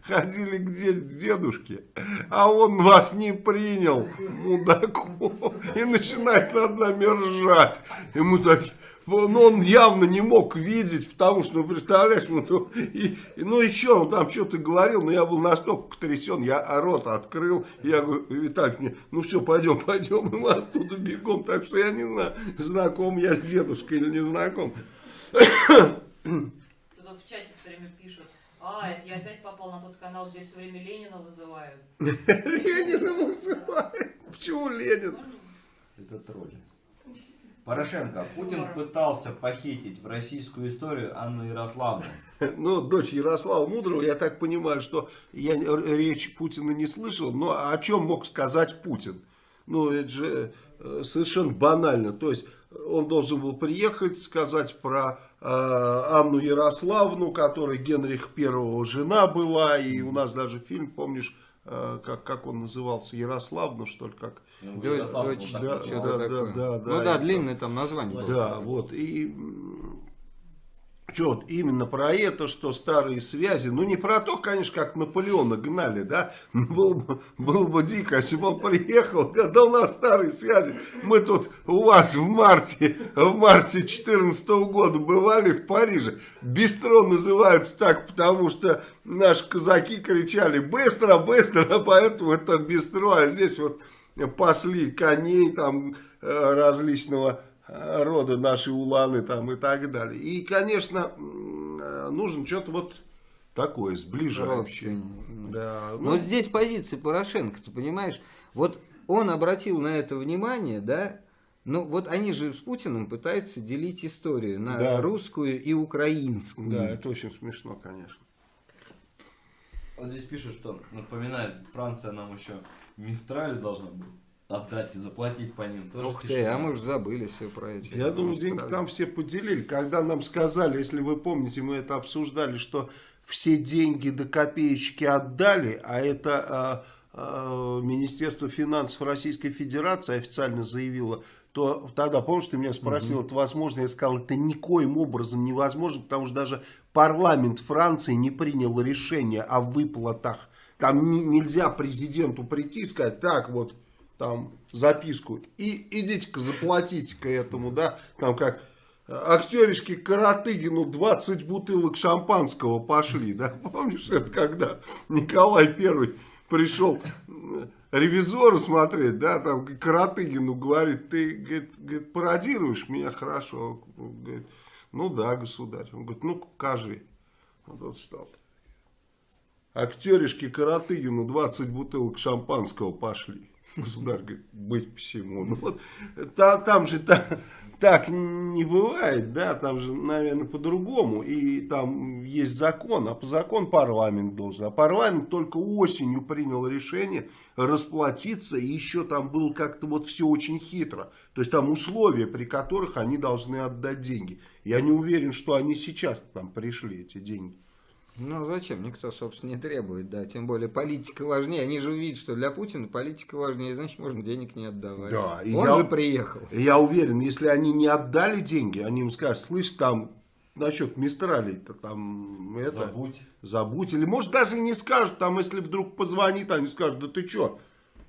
ходили к де- к дедушке, а он вас не принял, мудаку. И начинает над нами ржать. И мы так... Ну, он явно не мог видеть, потому что, ну, представляешь, ну, и, и- ну и что, он там что-то говорил, но я был настолько потрясен, я рот открыл, я говорю, Виталик мне, ну все, пойдем, пойдем, и мы оттуда бегом, так что я не знаю, знаком я с дедушкой или не знаком. Тут вот в чате все время пишут, а, это я опять попал на тот канал, где все время Ленина вызывают. Ленина вызывает. Почему Ленин? Это тролли. Порошенко. Путин пытался похитить в российскую историю Анну Ярославну. Ну, дочь Ярослава Мудрого, я так понимаю, что я речь Путина не слышал, но о чем мог сказать Путин? Ну, это же э, совершенно банально. То есть, он должен был приехать, сказать про э, Анну Ярославну, которой Генрих Первого жена была, и у нас даже фильм, помнишь, э, как, как он назывался, Ярославну, что ли, как? Ну, так да, да, такое. да, да, ну да, длинное там название. было. Да, вот. И что вот именно про это, что старые связи, ну не про то, конечно, как Наполеона гнали, да, было бы, было бы дико, если бы он приехал, когда у нас старые связи, мы тут у вас в марте, в марте 14 года бывали в Париже, бистро называются так, потому что наши казаки кричали быстро, быстро, поэтому это бистро, а здесь вот пасли коней там э, различного рода наши уланы там и так далее. И, конечно, э, нужно что-то вот такое сближающее. Да, Но ну, здесь позиция Порошенко, ты понимаешь? Вот он обратил на это внимание, да? Ну вот они же с Путиным пытаются делить историю на Да. русскую и украинскую. да, это очень смешно, конечно. Вот здесь пишут, что напоминает, Франция нам еще Мистраль должна была отдать и заплатить по ним. Тоже Ух ты, а мы уже забыли все про эти. Я думаю, деньги там все поделили. Когда нам сказали, если вы помните, мы это обсуждали, что все деньги до копеечки отдали, а это а, а, Министерство финансов Российской Федерации официально заявило, то тогда, помнишь, ты меня спросил, это возможно? Я сказал, это никоим образом невозможно, потому что даже парламент Франции не принял решение о выплатах. Там не- нельзя президенту прийти и сказать, так вот, там записку и идите-ка заплатите-ка этому, да, там как актеришки Каратыгину 20 бутылок шампанского пошли, да, помнишь это, когда Николай Первый пришел ревизора смотреть, да, там Каратыгину говорит, ты, говорит, говорит, пародируешь меня хорошо, говорит, ну да, государь, он говорит, ну покажи, вот он встал. Актеришки Каратыгину 20 бутылок шампанского пошли. Государь говорит, быть всему. Ну, вот, та- там же та- так не бывает, да, там же, наверное, по-другому. И там есть закон, а по закону парламент должен. А парламент только осенью принял решение расплатиться, и еще там было как-то вот все очень хитро. То есть там условия, при которых они должны отдать деньги. Я не уверен, что они сейчас там пришли, эти деньги. Ну зачем? Никто, собственно, не требует, да. Тем более политика важнее. Они же увидят, что для Путина политика важнее, значит, можно денег не отдавать. Да, и Он я- же приехал. Я уверен, если они не отдали деньги, они им скажут, слышь, там насчет Мистралей-то там это, Забудь. забудь. Или может даже и не скажут, там если вдруг позвонит, они скажут, да ты что?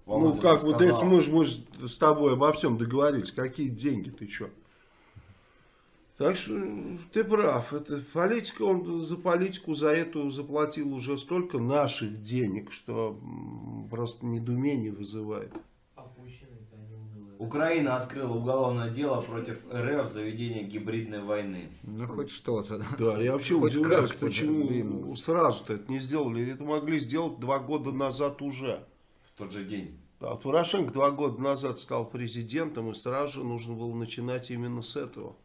Ну как вот это мы, же- мы же с тобой обо всем договорились, какие деньги, ты что? Так что ты прав, это политика, он за политику за эту заплатил уже столько наших денег, что просто недоумение вызывает. Украина открыла уголовное дело против РФ за ведение гибридной войны. Ну хоть что-то, да. Да, я вообще Хоть удивляюсь, почему сразу-то это не сделали. Это могли сделать два года назад уже. В тот же день. Да, Порошенко два года назад стал президентом, и сразу же нужно было начинать именно с этого.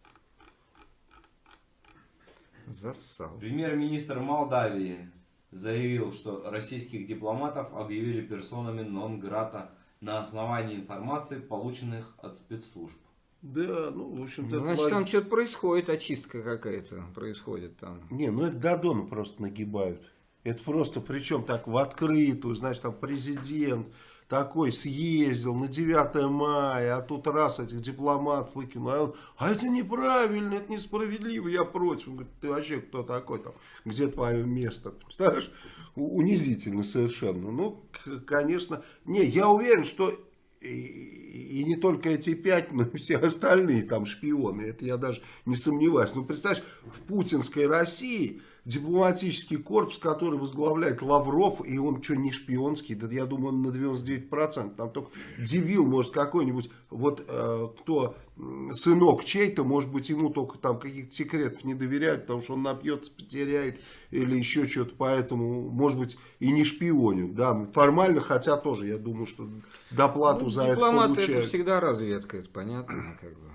Зассал. Премьер-министр Молдавии заявил, что российских дипломатов объявили персонами нон-грата на основании информации, полученных от спецслужб. Да, ну, в общем-то... Ну, это Значит, там что-то происходит, очистка какая-то происходит там. Не, ну это Дадона просто нагибают. Это просто, причем так в открытую, значит, там президент такой съездил на 9 мая, а тут раз этих дипломатов выкинул. А, он, а это неправильно, это несправедливо, я против. Он говорит, ты вообще кто такой там, где твое место? Представляешь, унизительно совершенно. Ну, конечно, не, я уверен, что и, и не только эти пять, но и все остальные там шпионы. Это я даже не сомневаюсь. Ну, представляешь, в путинской России дипломатический корпус, который возглавляет Лавров, и он что, не шпионский? Да я думаю, он на 99%. Там только дебил, может, какой-нибудь, вот э, кто сынок чей-то, может быть, ему только там каких-то секретов не доверяют, потому что он напьется, потеряет или еще что-то, поэтому, может быть, и не шпионю. Да, формально, хотя тоже, я думаю, что доплату Ну, за это дипломаты это получают. всегда разведка, это понятно, как бы.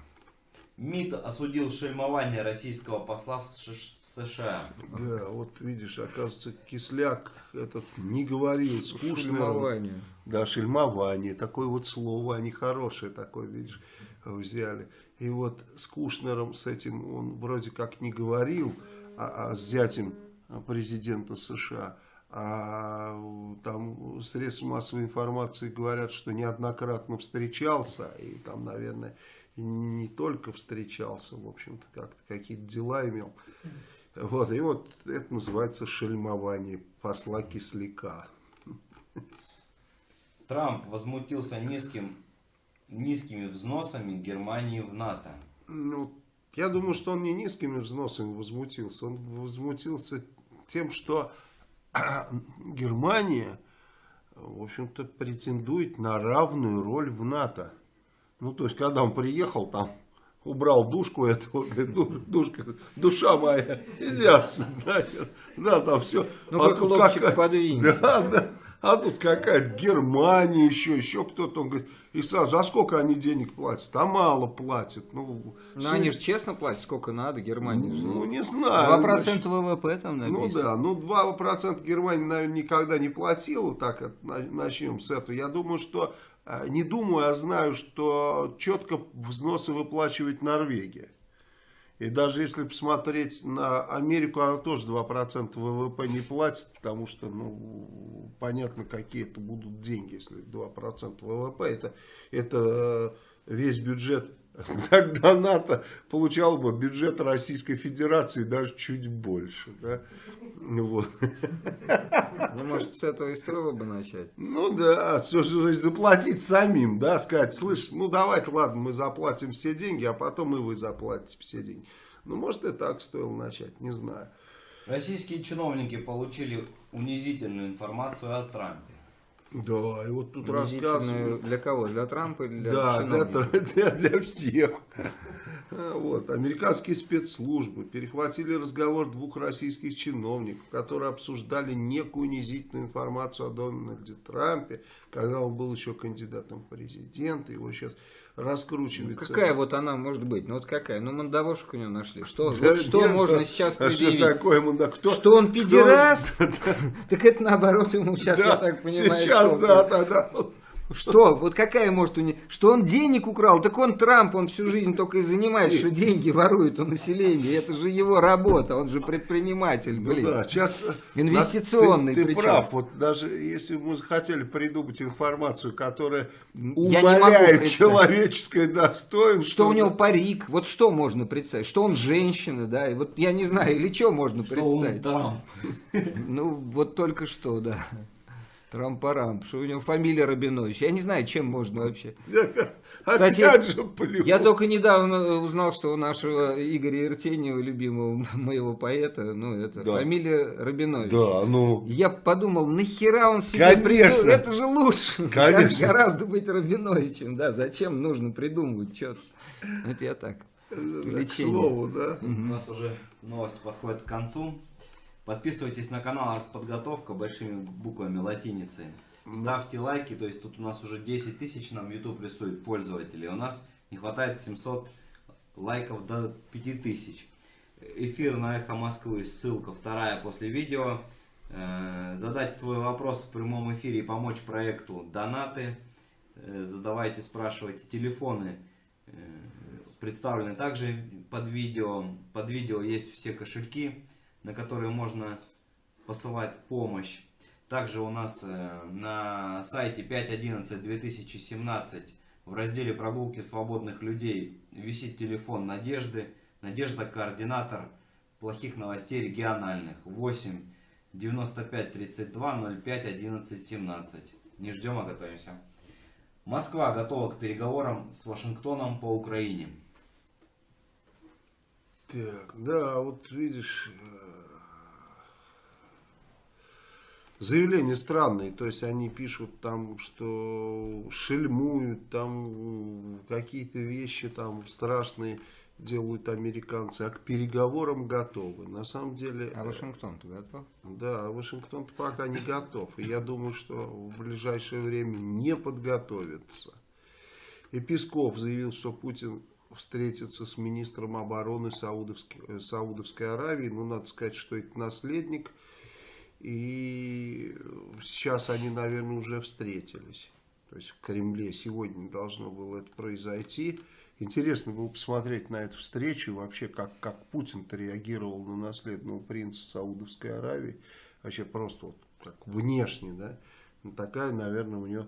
МИД осудил шельмование российского посла в США. Да, вот видишь, оказывается, Кисляк этот не говорил с Кушнером. Шельмование. Да, шельмование, такое вот слово, они хорошее такое, видишь, взяли. И вот с Кушнером, с этим он вроде как не говорил, а, а с зятем президента США. А там средства массовой информации говорят, что неоднократно встречался, и там, наверное, и не только встречался, в общем-то, как-то какие-то дела имел. Вот, и вот это называется шельмование посла Кисляка. Трамп возмутился низким, низкими взносами Германии в НАТО. Ну, я думаю, что он не низкими взносами возмутился. Он возмутился тем, что Германия, в общем-то, претендует на равную роль в НАТО. Ну, то есть, когда он приехал, там, убрал душку этого, говорит, «Ду- душка, душа моя, иди отсюда, нахер». да, там все. Ну-ка, хлопчик, подвинься. Да, да. А тут какая-то Германия еще, еще кто-то. Он говорит, и сразу, а сколько они денег платят? А мало платят. Ну, Ну, все- они же честно платят, сколько надо, Германии. же. ну, не знаю. 2% ВВП там Ну написано. да, ну 2% Германия, наверное, никогда не платила, так начнем с этого. Я думаю, что, не думаю, а знаю, что четко взносы выплачивает Норвегия. И даже если посмотреть на Америку, она тоже 2% ВВП не платит, потому что, ну, понятно, какие это будут деньги, если 2% ВВП, это, это э, весь бюджет, тогда НАТО получал бы бюджет Российской Федерации даже чуть больше, да, вот. Ну, может, с этого и стоило бы начать. Ну да, то есть заплатить самим, да, сказать, слышь, ну давайте, ладно, мы заплатим все деньги, а потом и вы заплатите все деньги. Ну, может, и так стоило начать, не знаю. Российские чиновники получили унизительную информацию о Трампе. Да, и вот тут рассказывают. Для кого? Для Трампа или для Да, для, для, для всех. А, Вот. Американские спецслужбы перехватили разговор двух российских чиновников, которые обсуждали некую унизительную информацию о Дональде Трампе, когда он был еще кандидатом в президенты. Его сейчас Ну, раскручивается. какая вот она может быть? Ну вот какая? Ну мандавошек у него нашли. Что, Да вот что нет, можно да. сейчас А что предъявить? такое ему? Да, кто, Что он кто- педераст? Так это наоборот ему сейчас, я Да, так понимаю, сейчас, что- да, да, да. Что? Вот какая может у него... Что он денег украл? Так он Трамп, он всю жизнь только и занимается, что деньги ворует у населения. Это же его работа, он же предприниматель, Ну блин. да, сейчас Инвестиционный Ты, ты прав, вот даже если бы мы захотели придумать информацию, которая умаляет представить. человеческое достоинство. Что у него парик, вот что можно представить? Что он женщина, да? И вот я не знаю, или что можно Что он представить? Трамп? Ну, вот только что, да. Трампарам, что у него фамилия Рабинович. Я не знаю, чем можно вообще. Кстати, Опять же плюс. Я только недавно узнал, что у нашего Игоря Иртеньева, любимого моего поэта, ну, это Да. фамилия Рабинович. Да, ну... Я подумал, нахера он себе Конечно. придумал? Это же лучше. Конечно. Гораздо быть Рабиновичем, да. Зачем нужно придумывать что-то? Это я так. К Лечение. слову, да. У нас уже новости подходят к концу. Подписывайтесь на канал Артподготовка большими буквами латиницей. Ставьте лайки, то есть тут у нас уже 10 тысяч нам YouTube рисует пользователей. У нас не хватает 700 лайков до 5000. Эфир на Эхо Москвы, ссылка вторая после видео. Э, Задать свой вопрос в прямом эфире и помочь проекту донаты. Э, Задавайте, спрашивайте. Телефоны э, представлены также под видео. Под видео есть все кошельки, на которые можно посылать помощь. Также у нас э, на сайте 5.11.2017 в разделе прогулки свободных людей висит телефон Надежды. Надежда координатор плохих новостей региональных 8 95 32 05 11 17. Не ждем, а готовимся. Москва готова к переговорам с Вашингтоном по Украине. Так, да, вот видишь, э, заявления странные, то есть они пишут там, что шельмуют, там какие-то вещи там страшные делают американцы, а к переговорам готовы. На самом деле, А э, Вашингтон-то готов? да, Вашингтон пока не готов. И я думаю, что в ближайшее время не подготовится. И Песков заявил, что Путин встретится с министром обороны Саудовской, э, Саудовской Аравии. Ну, надо сказать, что это наследник. И сейчас они, наверное, уже встретились. То есть в Кремле сегодня должно было это произойти. Интересно было посмотреть на эту встречу, вообще как, как Путин-то реагировал на наследного принца Саудовской Аравии. Вообще просто вот как внешне, да. Ну, такая, наверное, у него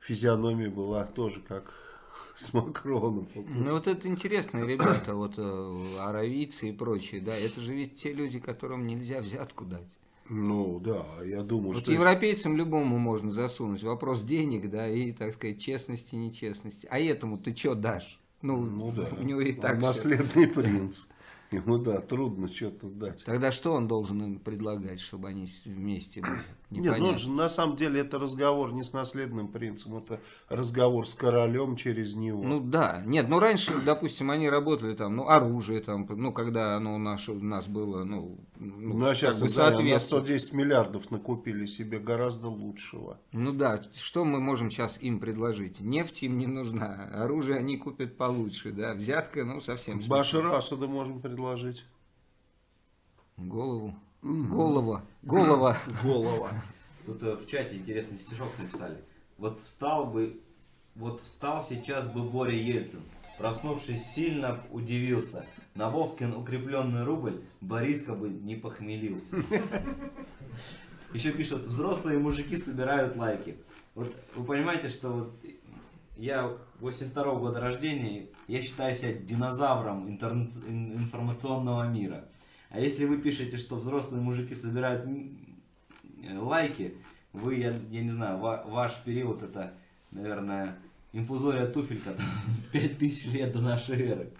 физиономия была тоже как с Макроном. Ну вот это интересные ребята, вот э, аравийцы и прочие, да, это же ведь те люди, которым нельзя взятку дать. Ну, да, я думаю, Вот что... европейцам любому можно засунуть. Вопрос денег, да, и, так сказать, честности, нечестности. А этому ты что дашь? Ну, Ну да, у него и Он так всё. наследный принц. Ему, да, трудно что-то дать. Тогда что он должен им предлагать, чтобы они вместе были? Нет, Непонятно. ну, же, на самом деле это разговор не с наследным принцем, это разговор с королем через него. Ну да, нет, ну раньше, допустим, они работали там, ну оружие там, ну когда оно у нас, у нас было, ну, Ну, а сейчас бы да, на соответствует. 110 миллиардов накупили себе гораздо лучшего. Ну да, что мы можем сейчас им предложить? Нефть им не нужна, оружие они купят получше, да, взятка, ну совсем. Башар Асада можем предложить. Голову, голова, голова. Голова. Тут э, в чате интересный стишок написали. Вот встал бы, вот встал сейчас бы Боря Ельцин. Проснувшись сильно удивился. На Вовкин укрепленный рубль Бориска бы не похмелился. Еще пишут, взрослые мужики собирают лайки. Вот вы понимаете, что вот я 82 года рождения, я считаю себя динозавром интерн- информационного мира. А если вы пишете, что взрослые мужики собирают э, лайки, вы, я, я не знаю, ва- ваш период это, наверное, инфузория туфелька, 5000 лет до нашей эры.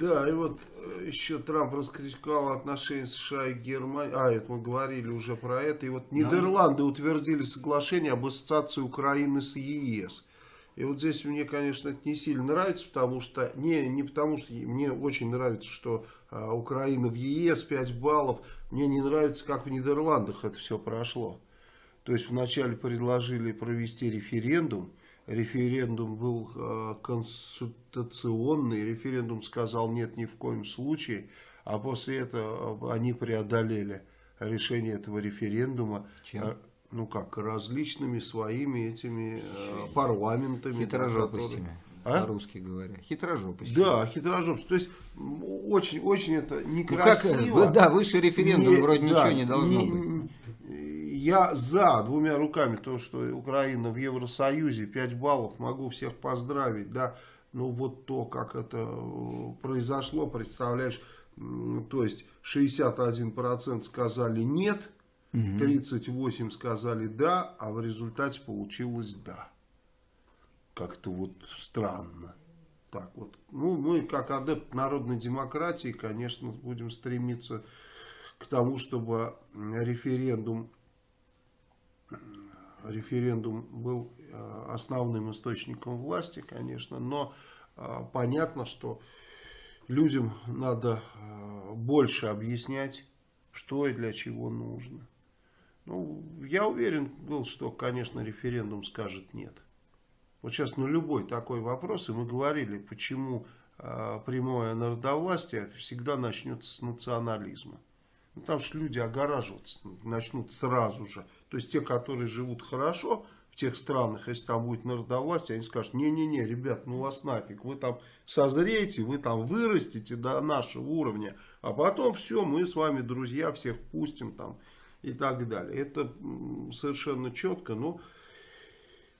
Да, и вот э, еще Трамп раскритиковал отношения США и Германии. А, это мы говорили уже про это. И вот Нидерланды утвердили соглашение об ассоциации Украины с ЕС. И вот здесь мне, конечно, это не сильно нравится, потому что, не, не потому что мне очень нравится, что а, Украина в ЕС 5 баллов. Мне не нравится, как в Нидерландах это все прошло. То есть вначале предложили провести референдум. Референдум был э, консультационный. Референдум сказал нет ни в коем случае. А после этого э, они преодолели решение этого референдума. Чем? Ну как, различными своими этими э, парламентами. Хитрожопостями, А? по-русски говоря. Хитрожопостями. Да, хитрожопство. То есть очень, очень это Ну как, некрасиво. вы- да, выше референдума Не- вроде да, ничего не должно не- быть. Я за двумя руками то, что Украина в Евросоюзе, 5 баллов, могу всех поздравить, да. Но вот то, как это э, произошло, представляешь, то есть 61% сказали нет, 38% сказали да, а в результате получилось да. Как-то вот странно. Так вот. Ну, мы, как адепт народной демократии, конечно, будем стремиться к тому, чтобы референдум, референдум был э, основным источником власти, конечно, но э, понятно, что людям надо э, больше объяснять, что и для чего нужно. Ну, я уверен был, что, конечно, референдум скажет нет. Вот сейчас на любой такой вопрос, и мы говорили, почему э, прямое народовластие всегда начнется с национализма. Ну, потому что люди огораживаться начнут сразу же. То есть те, которые живут хорошо в тех странах, если там будет народовластие, они скажут, не-не-не, ребят, ну вас нафиг, вы там созреете, вы там вырастете до нашего уровня, а потом все, мы с вами друзья, всех пустим там и так далее. Это совершенно четко, но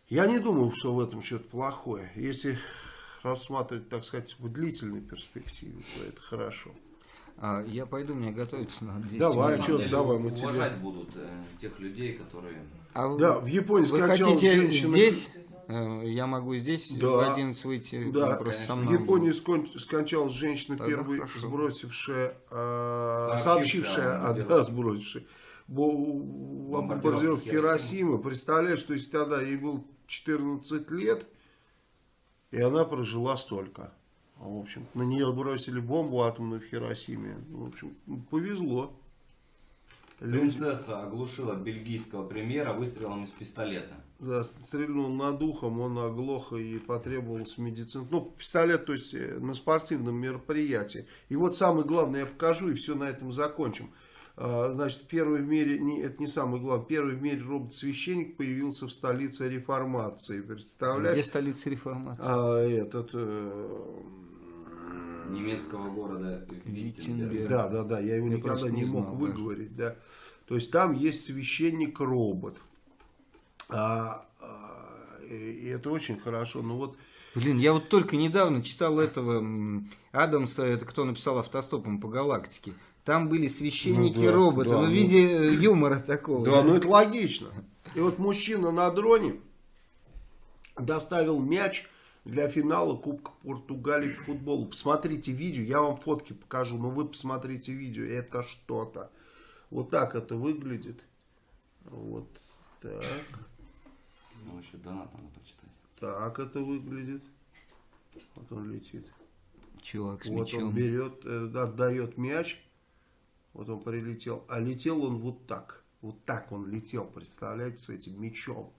я не думаю, что в этом что-то плохое. Если рассматривать, так сказать, в длительной перспективе, то это хорошо. А, я пойду, мне готовиться надо. 10 Давай, деле, давай, мы тебе- уважать будут э, тех людей, которые... А вы- Да, в Японии Вы скончалась хотите женщина... здесь? Э, Я могу здесь Да. в 11 выйти? Да, просто со в Японии скон- скончалась женщина, Тогда первой хорошо. сбросившая, э, Сообщившая сообщившая, а, да, сбросившая, бо- Бомбардировке бомбардировке Хиросимы. Представляешь, что если тогда ей было 14 лет, и она прожила столько. А, В общем, на нее бросили бомбу атомную в Хиросиме. В общем, повезло. Люди- Принцесса оглушила бельгийского премьера выстрелом из пистолета. Да, стрельнул над ухом, он оглох и потребовалась медицина. Ну, пистолет, то есть э, на спортивном мероприятии. И вот самое главное я покажу, и все на этом закончим. А, Значит, первый в мире, не, это не самое главное, первый в мире робот-священник появился в столице реформации. Где Представляете? столица реформации? А, этот... э, немецкого города Виттенберг. Да, да, да, я его Я никогда не не мог знал выговорить, да. То есть там есть священник-робот. А, а, и это очень хорошо. Ну вот Блин, я вот только недавно читал этого Адамса, это кто написал автостопом по галактике. Там были священники-роботы, Ну да, ну, да, в ну- виде э, юмора такого. Да, ну это логично. И вот мужчина на дроне доставил мяч для финала Кубка Португалии по футболу. Посмотрите видео, я вам фотки покажу, но вы посмотрите видео, это что-то. Вот так это выглядит. Вот так. Ну, еще донат надо почитать. Так это выглядит. Вот он летит. Чувак с вот мячом. он берет, э, отдает мяч. Вот он прилетел. А летел он вот так. Вот так он летел, представляете, с этим мячом.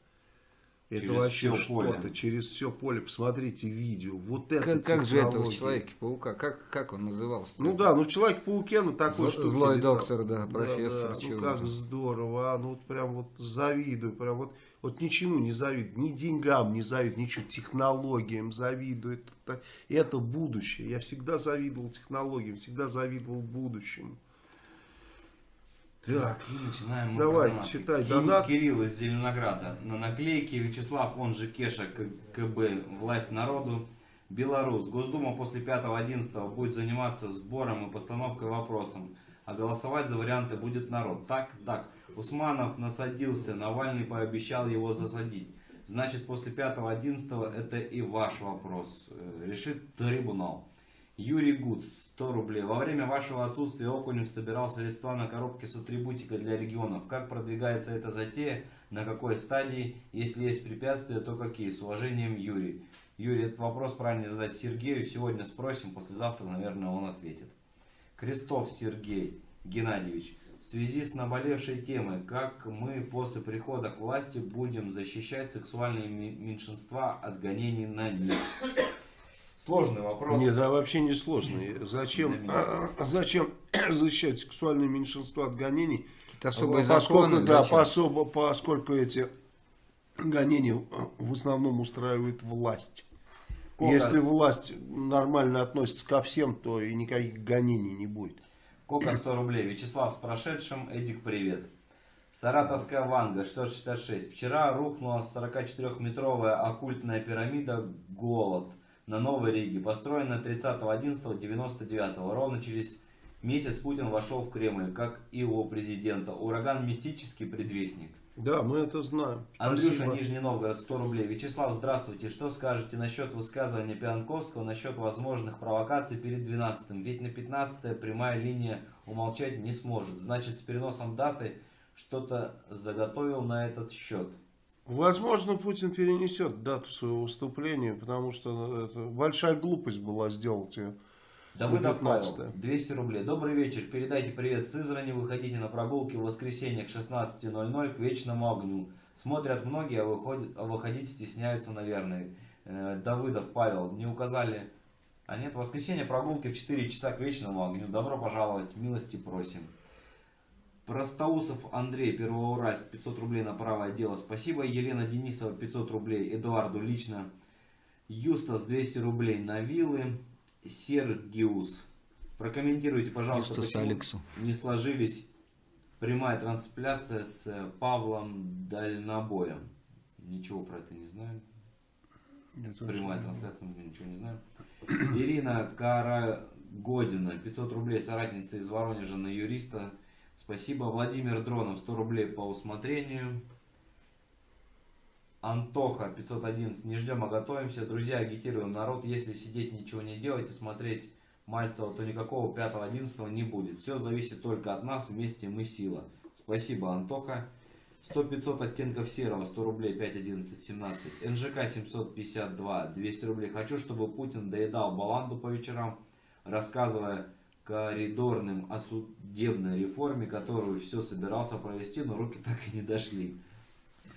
Это Через вообще что-то. Через все поле. Посмотрите видео. Вот это Как, как же это в технология. Человеке-паука? Как, как он назывался? Ну да, ну в Человек-пауке, ну такой штуки злой летал. доктор, да, профессор, ну чего как там. здорово, а, ну вот прям вот завидую, прям вот, вот ничему не завидую, ни деньгам не завидую, ничего, технологиям завидую, это, это будущее, я всегда завидовал технологиям, всегда завидовал будущему. Так, И начинаем мы Давай, про донаты. читай Ки- донат. Кирилл из Зеленограда. На наклейке Вячеслав, он же Кеша, КБ, власть народу. Беларусь. Госдума после 5-11 будет заниматься сбором и постановкой вопросов. А голосовать за варианты будет народ. Так, так. Усманов насадился, Навальный пообещал его засадить. Значит, после 5-11 это и ваш вопрос. Э, Решит трибунал. Юрий Гуц, 100 рублей. Во время вашего отсутствия Окунев собирал средства на коробки с атрибутикой для регионов. Как продвигается эта затея? На какой стадии? Если есть препятствия, то какие? С уважением, Юрий. Юрий, этот вопрос правильно задать Сергею. Сегодня спросим, послезавтра, наверное, он ответит. Крестов Сергей Геннадьевич. В связи с наболевшей темой, как мы после прихода к власти будем защищать сексуальные меньшинства от гонений на них? Сложный вопрос. нет, да вообще не сложно, зачем, зачем защищать сексуальные меньшинства от гонений, особые поскольку, законы. да, пособо- поскольку эти гонения в основном устраивает власть. Кока. Если власть нормально относится ко всем, то и никаких гонений не будет. Кока 100 рублей. Вячеслав с прошедшим. Эдик, привет. Саратовская Ванга 666. Вчера рухнула 44-метровая оккультная пирамида Голод на Новой Риге, построенная 30.11.99. Ровно через месяц Путин вошел в Кремль, как и его президента. Ураган мистический предвестник. Да, мы это знаем. Андрюша, Спасибо. Нижний Новгород, 100 рублей. Вячеслав, здравствуйте. Что скажете насчет высказывания Пианковского насчет возможных провокаций перед 12-м? Ведь на 15 прямая линия умолчать не сможет. Значит, с переносом даты что-то заготовил на этот счет. Возможно, Путин перенесет дату своего выступления, потому что это большая глупость была сделать ее Давыдов Павел, 19. 200 рублей. Добрый вечер. Передайте привет Сызрани. Выходите на прогулки в воскресенье к 16.00 к вечному огню. Смотрят многие, а, выходят, а выходить стесняются, наверное. Э, Давыдов Павел. Не указали. А нет, воскресенье прогулки в 4 часа к вечному огню. Добро пожаловать. Милости просим. Простоусов Андрей, Первоуральск, 500 рублей на правое дело. Спасибо. Елена Денисова, 500 рублей. Эдуарду лично. Юстас, 200 рублей на виллы. Сергиус. Прокомментируйте, пожалуйста, Юстас почему Алексу. не сложились прямая трансляция с э, Павлом Дальнобоем. Ничего про это не знаю. Прямая не трансляция, мы ничего не знаем. Ирина Карагодина, 500 рублей, соратница из Воронежа на юриста. Спасибо. Владимир Дронов, 100 рублей по усмотрению. Антоха, 511, не ждем, а готовимся. Друзья, агитируем народ, если сидеть ничего не делать и смотреть Мальцева, то никакого 5-11 не будет. Все зависит только от нас, вместе мы сила. Спасибо, Антоха. 100-500 оттенков серого, 100 рублей, 5, 11, 17. НЖК 752, 200 рублей. Хочу, чтобы Путин доедал баланду по вечерам, рассказывая коридорным о судебной реформе, которую все собирался провести, но руки так и не дошли.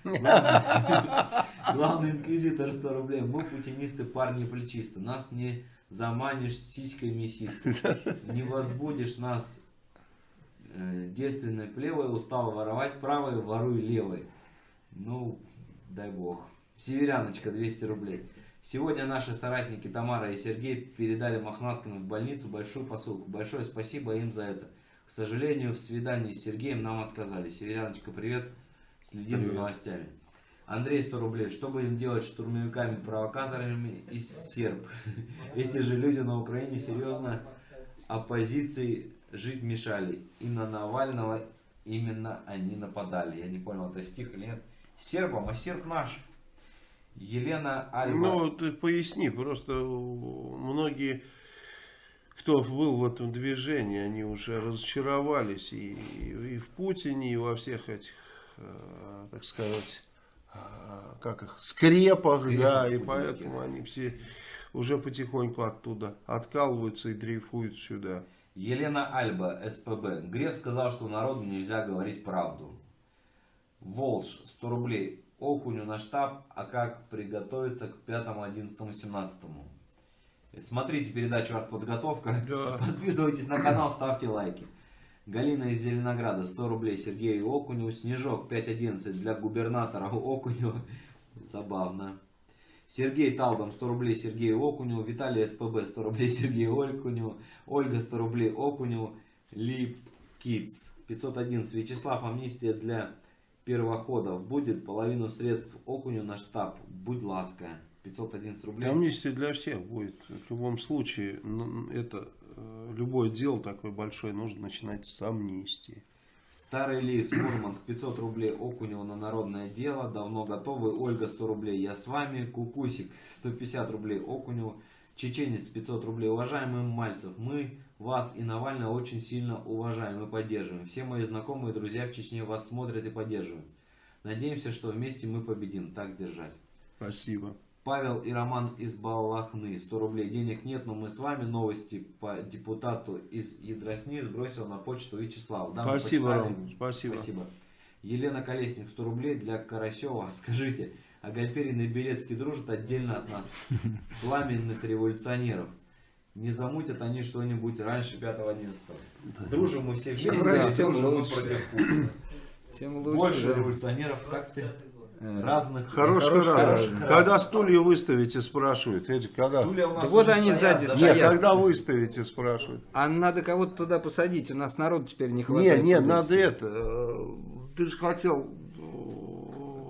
Главный инквизитор 100 рублей. Мы путинисты, парни плечисты. Нас не заманишь сиськой мясистой. Не возбудишь нас э, девственной плевой. Устал воровать правой, воруй левой. Ну, дай бог. Северяночка 200 рублей. Сегодня наши соратники Тамара и Сергей передали мохнаткам в больницу большую посылку. Большое спасибо им за это. К сожалению, в свидании с Сергеем нам отказали. Северяночка, привет. Следим за Привет. новостями. Андрей 100 рублей. Что будем делать с штурмовиками-провокаторами из серб? Эти же люди на Украине серьезно оппозиции жить мешали. И на Навального именно они нападали. Я не понял, это стих или нет. Сербам, а серб наш. Елена Альба. Ну, ты поясни, просто многие, кто был в этом движении, они уже разочаровались и, и в Путине, и во всех этих, э, так сказать, э, как их, скрепах, Скрепах да, и поэтому они все уже потихоньку оттуда откалываются и дрейфуют сюда. Елена Альба, СПБ. Греф сказал, что народу нельзя говорить правду. Волж, 100 рублей. Окуню на штаб, а как приготовиться к 5, 11, 17? Смотрите передачу «Артподготовка». Да. Подписывайтесь на канал, ставьте лайки. Галина из Зеленограда, 100 рублей Сергею Окуню. Снежок, 5.11 для губернатора Окуню. Забавно. Сергей Талдом, 100 рублей Сергею Окуню. Виталий СПБ, 100 рублей Сергею Окуню. Ольга, 100 рублей Окуню. Лип Китс, 511. Вячеслав, амнистия для первоходов. Будет половину средств Окуню на штаб. Будь ласка. 511 рублей. Амнистия для всех будет. В любом случае, ну, это э, любое дело такое большое нужно начинать с амнистии. Старый лис, Мурманск, 500 рублей Окунева на народное дело, давно готовы, Ольга 100 рублей, я с вами, Кукусик 150 рублей Окуневу, Чеченец 500 рублей, уважаемый Мальцев, мы вас и Навального очень сильно уважаем и поддерживаем. Все мои знакомые и друзья в Чечне вас смотрят и поддерживают. Надеемся, что вместе мы победим, так держать. Спасибо. Павел и Роман из Балахны. 100 рублей денег нет, но мы с вами. Новости по депутату из Ядросни сбросил на почту Вячеслав. Да, Спасибо, почитали. Ром. Спасибо. Спасибо. Елена Колесник, 100 рублей для Карасева. Скажите, а Гальперин и Белецкий дружат отдельно от нас, пламенных революционеров? Не замутят они что-нибудь раньше 5-11? Дружим мы все вместе, раньше, а тем дружим мы лучше. против Путина. Тем лучше. Больше да. революционеров, как ты? 25 год. Э, Разных. Хороший Хороший раз. раз. Когда стулья выставите, спрашивают. Эти, когда? Стулья у нас Да вот они стоят, сзади да? стоят. Нет, когда выставите, спрашивают. А надо кого-то туда посадить, у нас народ теперь не хватает. нет, туда. надо это. э, Ты же хотел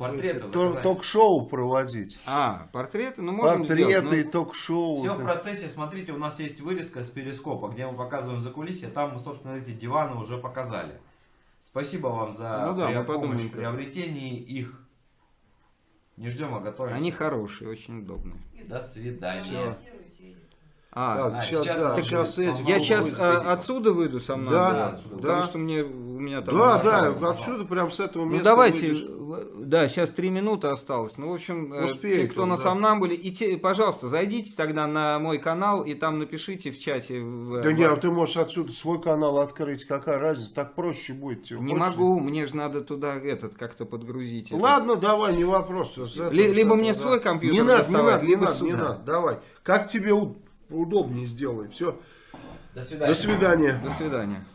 заказать. ток-шоу проводить. А, портреты? Ну, можем Портреты, сделать. ну, ток-шоу. Все в процессе, смотрите, у нас есть вырезка с перископа, где мы показываем за кулисье, там мы, собственно, эти диваны уже показали. Спасибо вам за Ну да, при- помощь в приобретении их. Не ждем, а готовим. Они хорошие, очень удобные. До свидания. Финансируйте. А, Так, а, сейчас, сейчас да, можно сейчас я сейчас а, отсюда выйду со мной. Да, Да, отсюда. Потому да. что мне, у меня там... Да, да, отсюда прям с этого Ну места давайте, выйдешь. да, сейчас три минуты осталось. Ну, в общем, э, Успеет те, кто он, на да. Сомнамбуле, и те, пожалуйста, зайдите тогда на мой канал и там напишите в чате. в- Да в- не, а ты можешь отсюда свой канал открыть, какая разница, так проще будет тебе. Не Хочешь? могу, мне же надо туда этот как-то подгрузить. Ладно, давай, не вопрос. Этого- либо этого, мне да. свой компьютер Не надо, не надо, не надо, не сюда. надо, давай. Как тебе удобнее сделай. Все, До свидания. до свидания. До свидания.